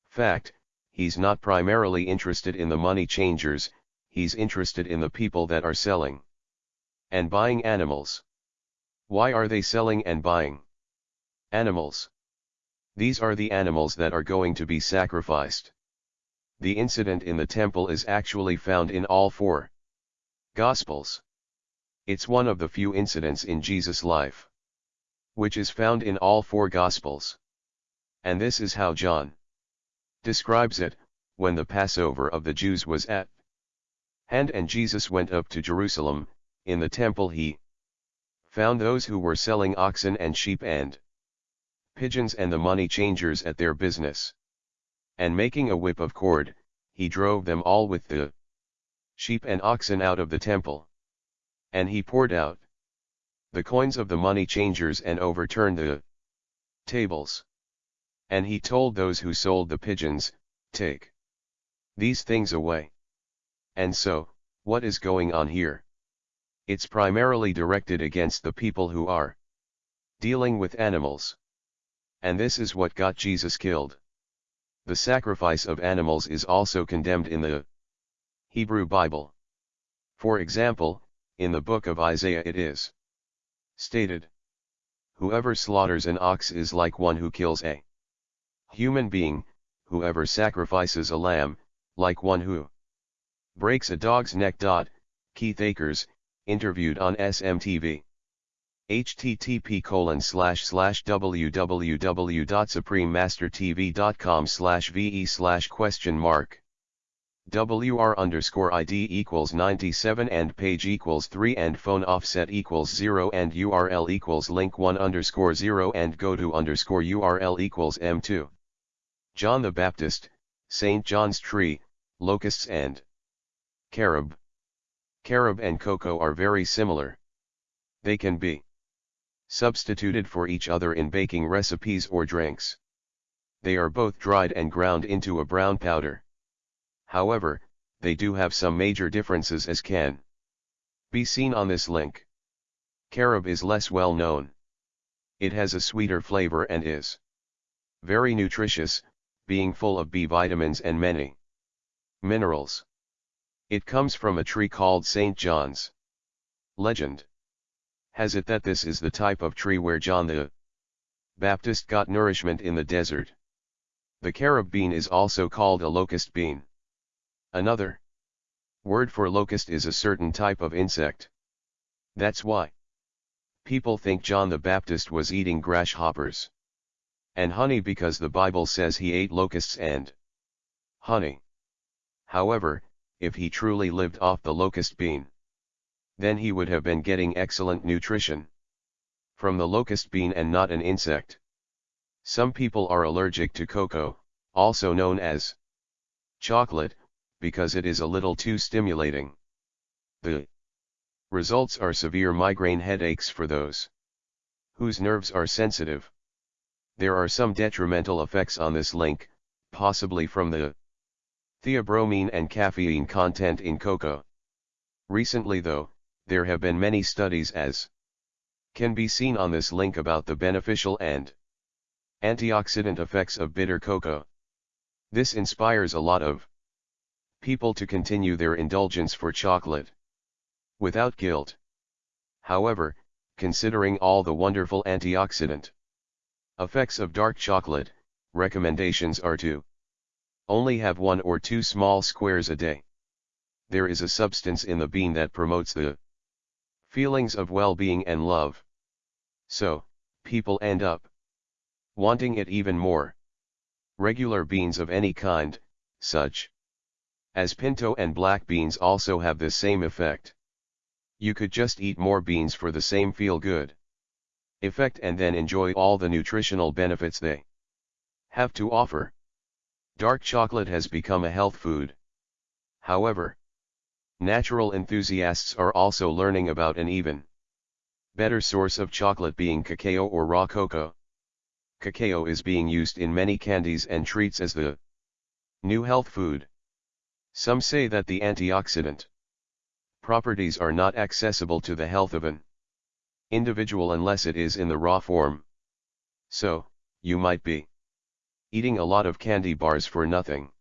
Speaker 1: fact, he's not primarily interested in the money changers, he's interested in the people that are selling and buying animals. Why are they selling and buying animals? These are the animals that are going to be sacrificed. The incident in the temple is actually found in all four Gospels. It's one of the few incidents in Jesus' life which is found in all four Gospels. And this is how John describes it, when the Passover of the Jews was at hand and Jesus went up to Jerusalem, in the temple he found those who were selling oxen and sheep and pigeons and the money changers at their business. And making a whip of cord, he drove them all with the sheep and oxen out of the temple. And he poured out the coins of the money changers and overturned the tables. And he told those who sold the pigeons, Take these things away. And so, what is going on here? It's primarily directed against the people who are dealing with animals. And this is what got Jesus killed. The sacrifice of animals is also condemned in the Hebrew Bible. For example, in the book of Isaiah it is stated, Whoever slaughters an ox is like one who kills a human being, whoever sacrifices a lamb, like one who breaks a dog's neck. Keith Akers, interviewed on SMTV. http colon slash slash www.suprememastertv.com slash ve slash question mark WR underscore ID equals 97 and page equals 3 and phone offset equals 0 and URL equals link 1 underscore 0 and go to underscore URL equals M2. John the Baptist, St. John's Tree, Locusts and Carob. Carob and cocoa are very similar. They can be substituted for each other in baking recipes or drinks. They are both dried and ground into a brown powder. However, they do have some major differences as can be seen on this link. Carob is less well known. It has a sweeter flavor and is very nutritious, being full of B vitamins and many minerals. It comes from a tree called St. John's. Legend has it that this is the type of tree where John the Baptist got nourishment in the desert. The carob bean is also called a locust bean. Another word for locust is a certain type of insect. That's why people think John the Baptist was eating grasshoppers and honey because the Bible says he ate locusts and honey. However, if he truly lived off the locust bean, then he would have been getting excellent nutrition from the locust bean and not an insect. Some people are allergic to cocoa, also known as chocolate, because it is a little too stimulating. The results are severe migraine headaches for those whose nerves are sensitive. There are some detrimental effects on this link, possibly from the theobromine and caffeine content in cocoa. Recently though, there have been many studies as can be seen on this link about the beneficial and antioxidant effects of bitter cocoa. This inspires a lot of people to continue their indulgence for chocolate without guilt. However, considering all the wonderful antioxidant Effects of dark chocolate, recommendations are to only have one or two small squares a day. There is a substance in the bean that promotes the feelings of well-being and love. So, people end up wanting it even more. Regular beans of any kind, such as pinto and black beans also have the same effect. You could just eat more beans for the same feel good effect and then enjoy all the nutritional benefits they have to offer. Dark chocolate has become a health food. However, natural enthusiasts are also learning about an even better source of chocolate being cacao or raw cocoa. Cacao is being used in many candies and treats as the new health food. Some say that the antioxidant properties are not accessible to the health of an individual unless it is in the raw form. So, you might be eating a lot of candy bars for nothing.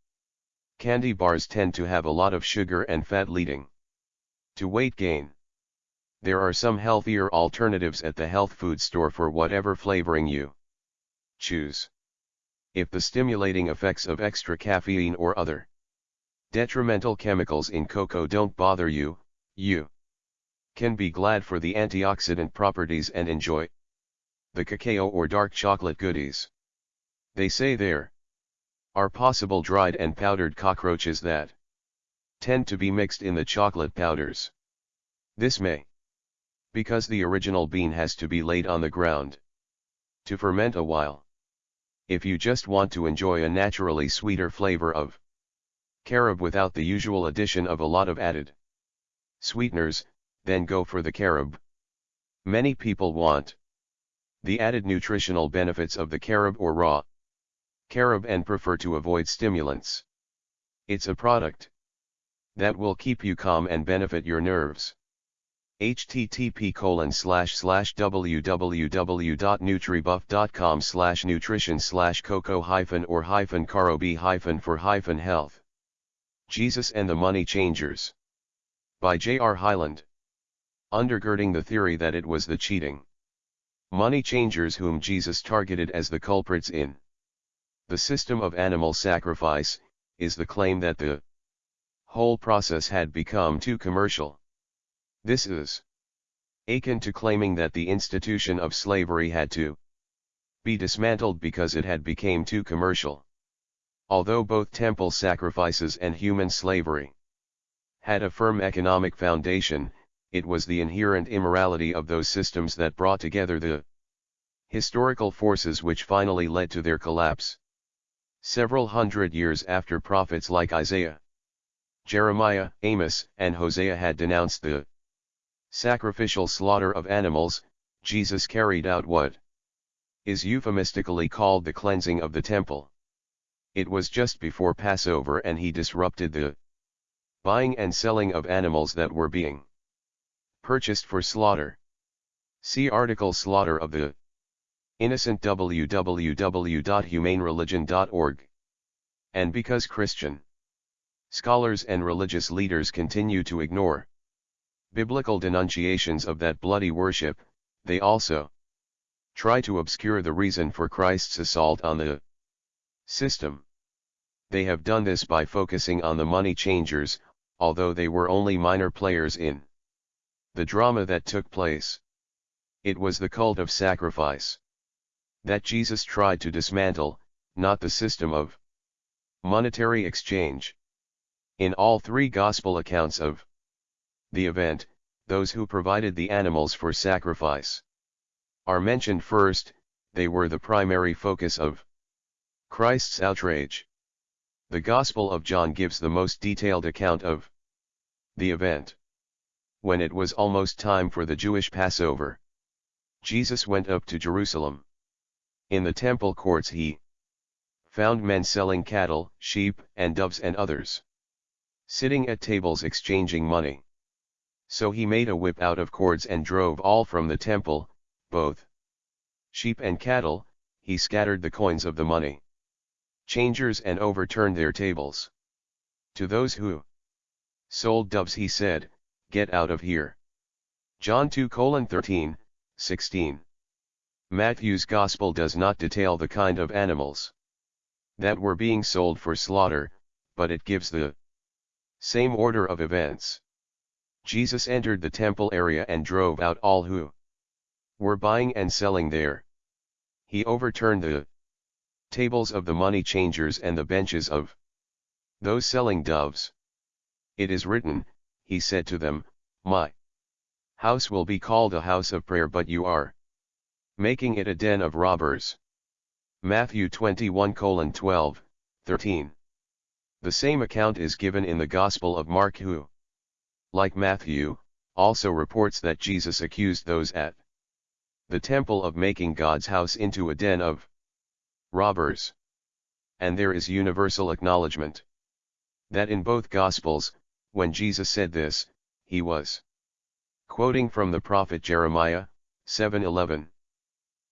Speaker 1: Candy bars tend to have a lot of sugar and fat leading to weight gain. There are some healthier alternatives at the health food store for whatever flavoring you choose. If the stimulating effects of extra caffeine or other detrimental chemicals in cocoa don't bother you, you can be glad for the antioxidant properties and enjoy the cacao or dark chocolate goodies. They say there are possible dried and powdered cockroaches that tend to be mixed in the chocolate powders. This may because the original bean has to be laid on the ground to ferment a while. If you just want to enjoy a naturally sweeter flavor of Carob without the usual addition of a lot of added sweeteners, then go for the carob. Many people want the added nutritional benefits of the carob or raw carob and prefer to avoid stimulants. It's a product that will keep you calm and benefit your nerves http colon slash slash www.nutribuff.com slash nutrition slash cocoa hyphen or hyphen carob hyphen for hyphen health. Jesus and the Money Changers. By J. R. Undergirding the theory that it was the cheating money changers whom Jesus targeted as the culprits in the system of animal sacrifice, is the claim that the whole process had become too commercial. This is akin to claiming that the institution of slavery had to be dismantled because it had become too commercial. Although both temple sacrifices and human slavery had a firm economic foundation, it was the inherent immorality of those systems that brought together the historical forces which finally led to their collapse. Several hundred years after prophets like Isaiah, Jeremiah, Amos, and Hosea had denounced the sacrificial slaughter of animals, Jesus carried out what is euphemistically called the cleansing of the temple. It was just before Passover and he disrupted the buying and selling of animals that were being purchased for slaughter. See article Slaughter of the Innocent www.humanereligion.org. And because Christian scholars and religious leaders continue to ignore biblical denunciations of that bloody worship, they also try to obscure the reason for Christ's assault on the system. They have done this by focusing on the money changers, although they were only minor players in the drama that took place. It was the cult of sacrifice that Jesus tried to dismantle, not the system of monetary exchange. In all three gospel accounts of the event, those who provided the animals for sacrifice are mentioned first, they were the primary focus of Christ's outrage. The Gospel of John gives the most detailed account of the event. When it was almost time for the Jewish Passover, Jesus went up to Jerusalem. In the temple courts he found men selling cattle, sheep, and doves and others sitting at tables exchanging money. So he made a whip out of cords and drove all from the temple, both sheep and cattle, he scattered the coins of the money changers and overturned their tables. To those who sold doves he said, Get out of here. John 2 13, 16. Matthew's Gospel does not detail the kind of animals that were being sold for slaughter, but it gives the same order of events. Jesus entered the temple area and drove out all who were buying and selling there. He overturned the tables of the money changers and the benches of those selling doves. It is written, he said to them, My house will be called a house of prayer but you are making it a den of robbers. Matthew 21 12, 13. The same account is given in the Gospel of Mark who, like Matthew, also reports that Jesus accused those at the temple of making God's house into a den of robbers. And there is universal acknowledgement that in both Gospels, when Jesus said this, he was quoting from the prophet Jeremiah, 7:11.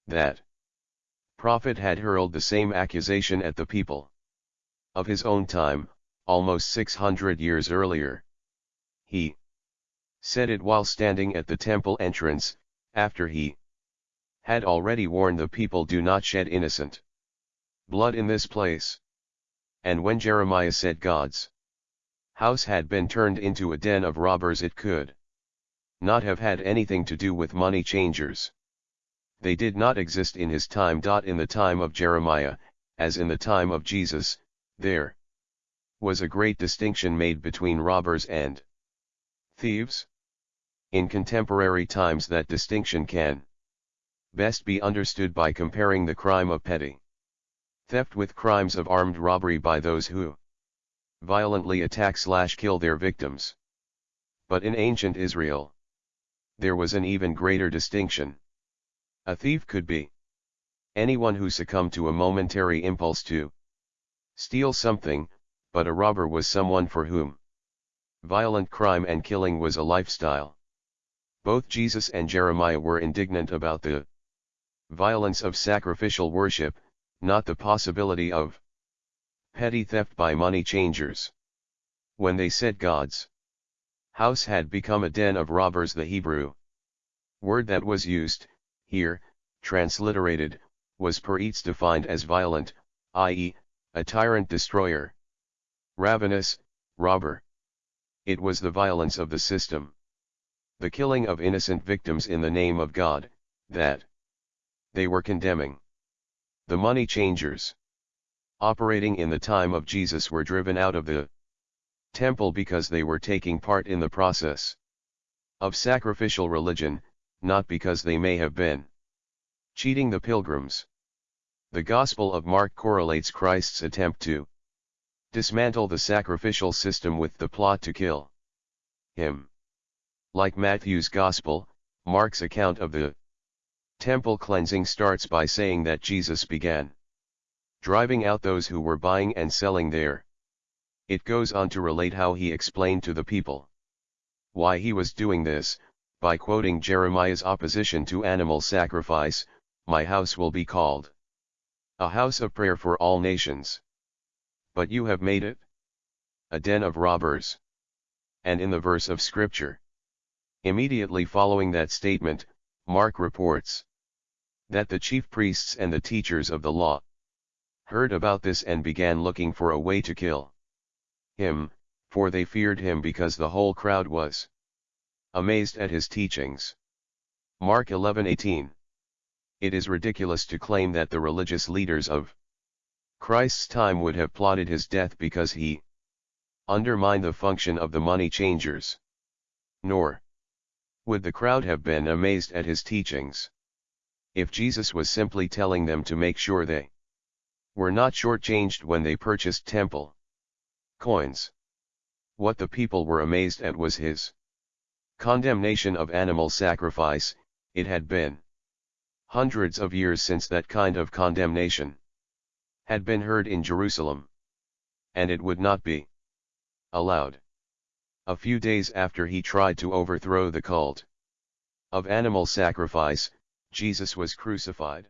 Speaker 1: That prophet had hurled the same accusation at the people of his own time, almost 600 years earlier. He said it while standing at the temple entrance, after he had already warned the people do not shed innocent blood in this place. And when Jeremiah said God's house had been turned into a den of robbers it could not have had anything to do with money changers. They did not exist in his time. In the time of Jeremiah, as in the time of Jesus, there was a great distinction made between robbers and thieves. In contemporary times that distinction can best be understood by comparing the crime of petty theft with crimes of armed robbery by those who violently attack slash kill their victims. But in ancient Israel, there was an even greater distinction. A thief could be anyone who succumbed to a momentary impulse to steal something, but a robber was someone for whom violent crime and killing was a lifestyle. Both Jesus and Jeremiah were indignant about the violence of sacrificial worship, not the possibility of petty theft by money changers. When they said God's house had become a den of robbers the Hebrew word that was used, here, transliterated, was peretz defined as violent, i.e., a tyrant destroyer. Ravenous, robber. It was the violence of the system. The killing of innocent victims in the name of God, that they were condemning. The money changers operating in the time of Jesus were driven out of the temple because they were taking part in the process of sacrificial religion, not because they may have been cheating the pilgrims. The Gospel of Mark correlates Christ's attempt to dismantle the sacrificial system with the plot to kill him. Like Matthew's Gospel, Mark's account of the temple cleansing starts by saying that Jesus began driving out those who were buying and selling there. It goes on to relate how he explained to the people why he was doing this, by quoting Jeremiah's opposition to animal sacrifice, my house will be called a house of prayer for all nations. But you have made it a den of robbers. And in the verse of scripture, immediately following that statement, Mark reports that the chief priests and the teachers of the law heard about this and began looking for a way to kill him, for they feared him because the whole crowd was amazed at his teachings. Mark 11:18 It is ridiculous to claim that the religious leaders of Christ's time would have plotted his death because he undermined the function of the money changers. Nor would the crowd have been amazed at his teachings. If Jesus was simply telling them to make sure they were not shortchanged when they purchased temple coins. What the people were amazed at was his condemnation of animal sacrifice, it had been hundreds of years since that kind of condemnation had been heard in Jerusalem. And it would not be allowed. A few days after he tried to overthrow the cult of animal sacrifice, Jesus was crucified.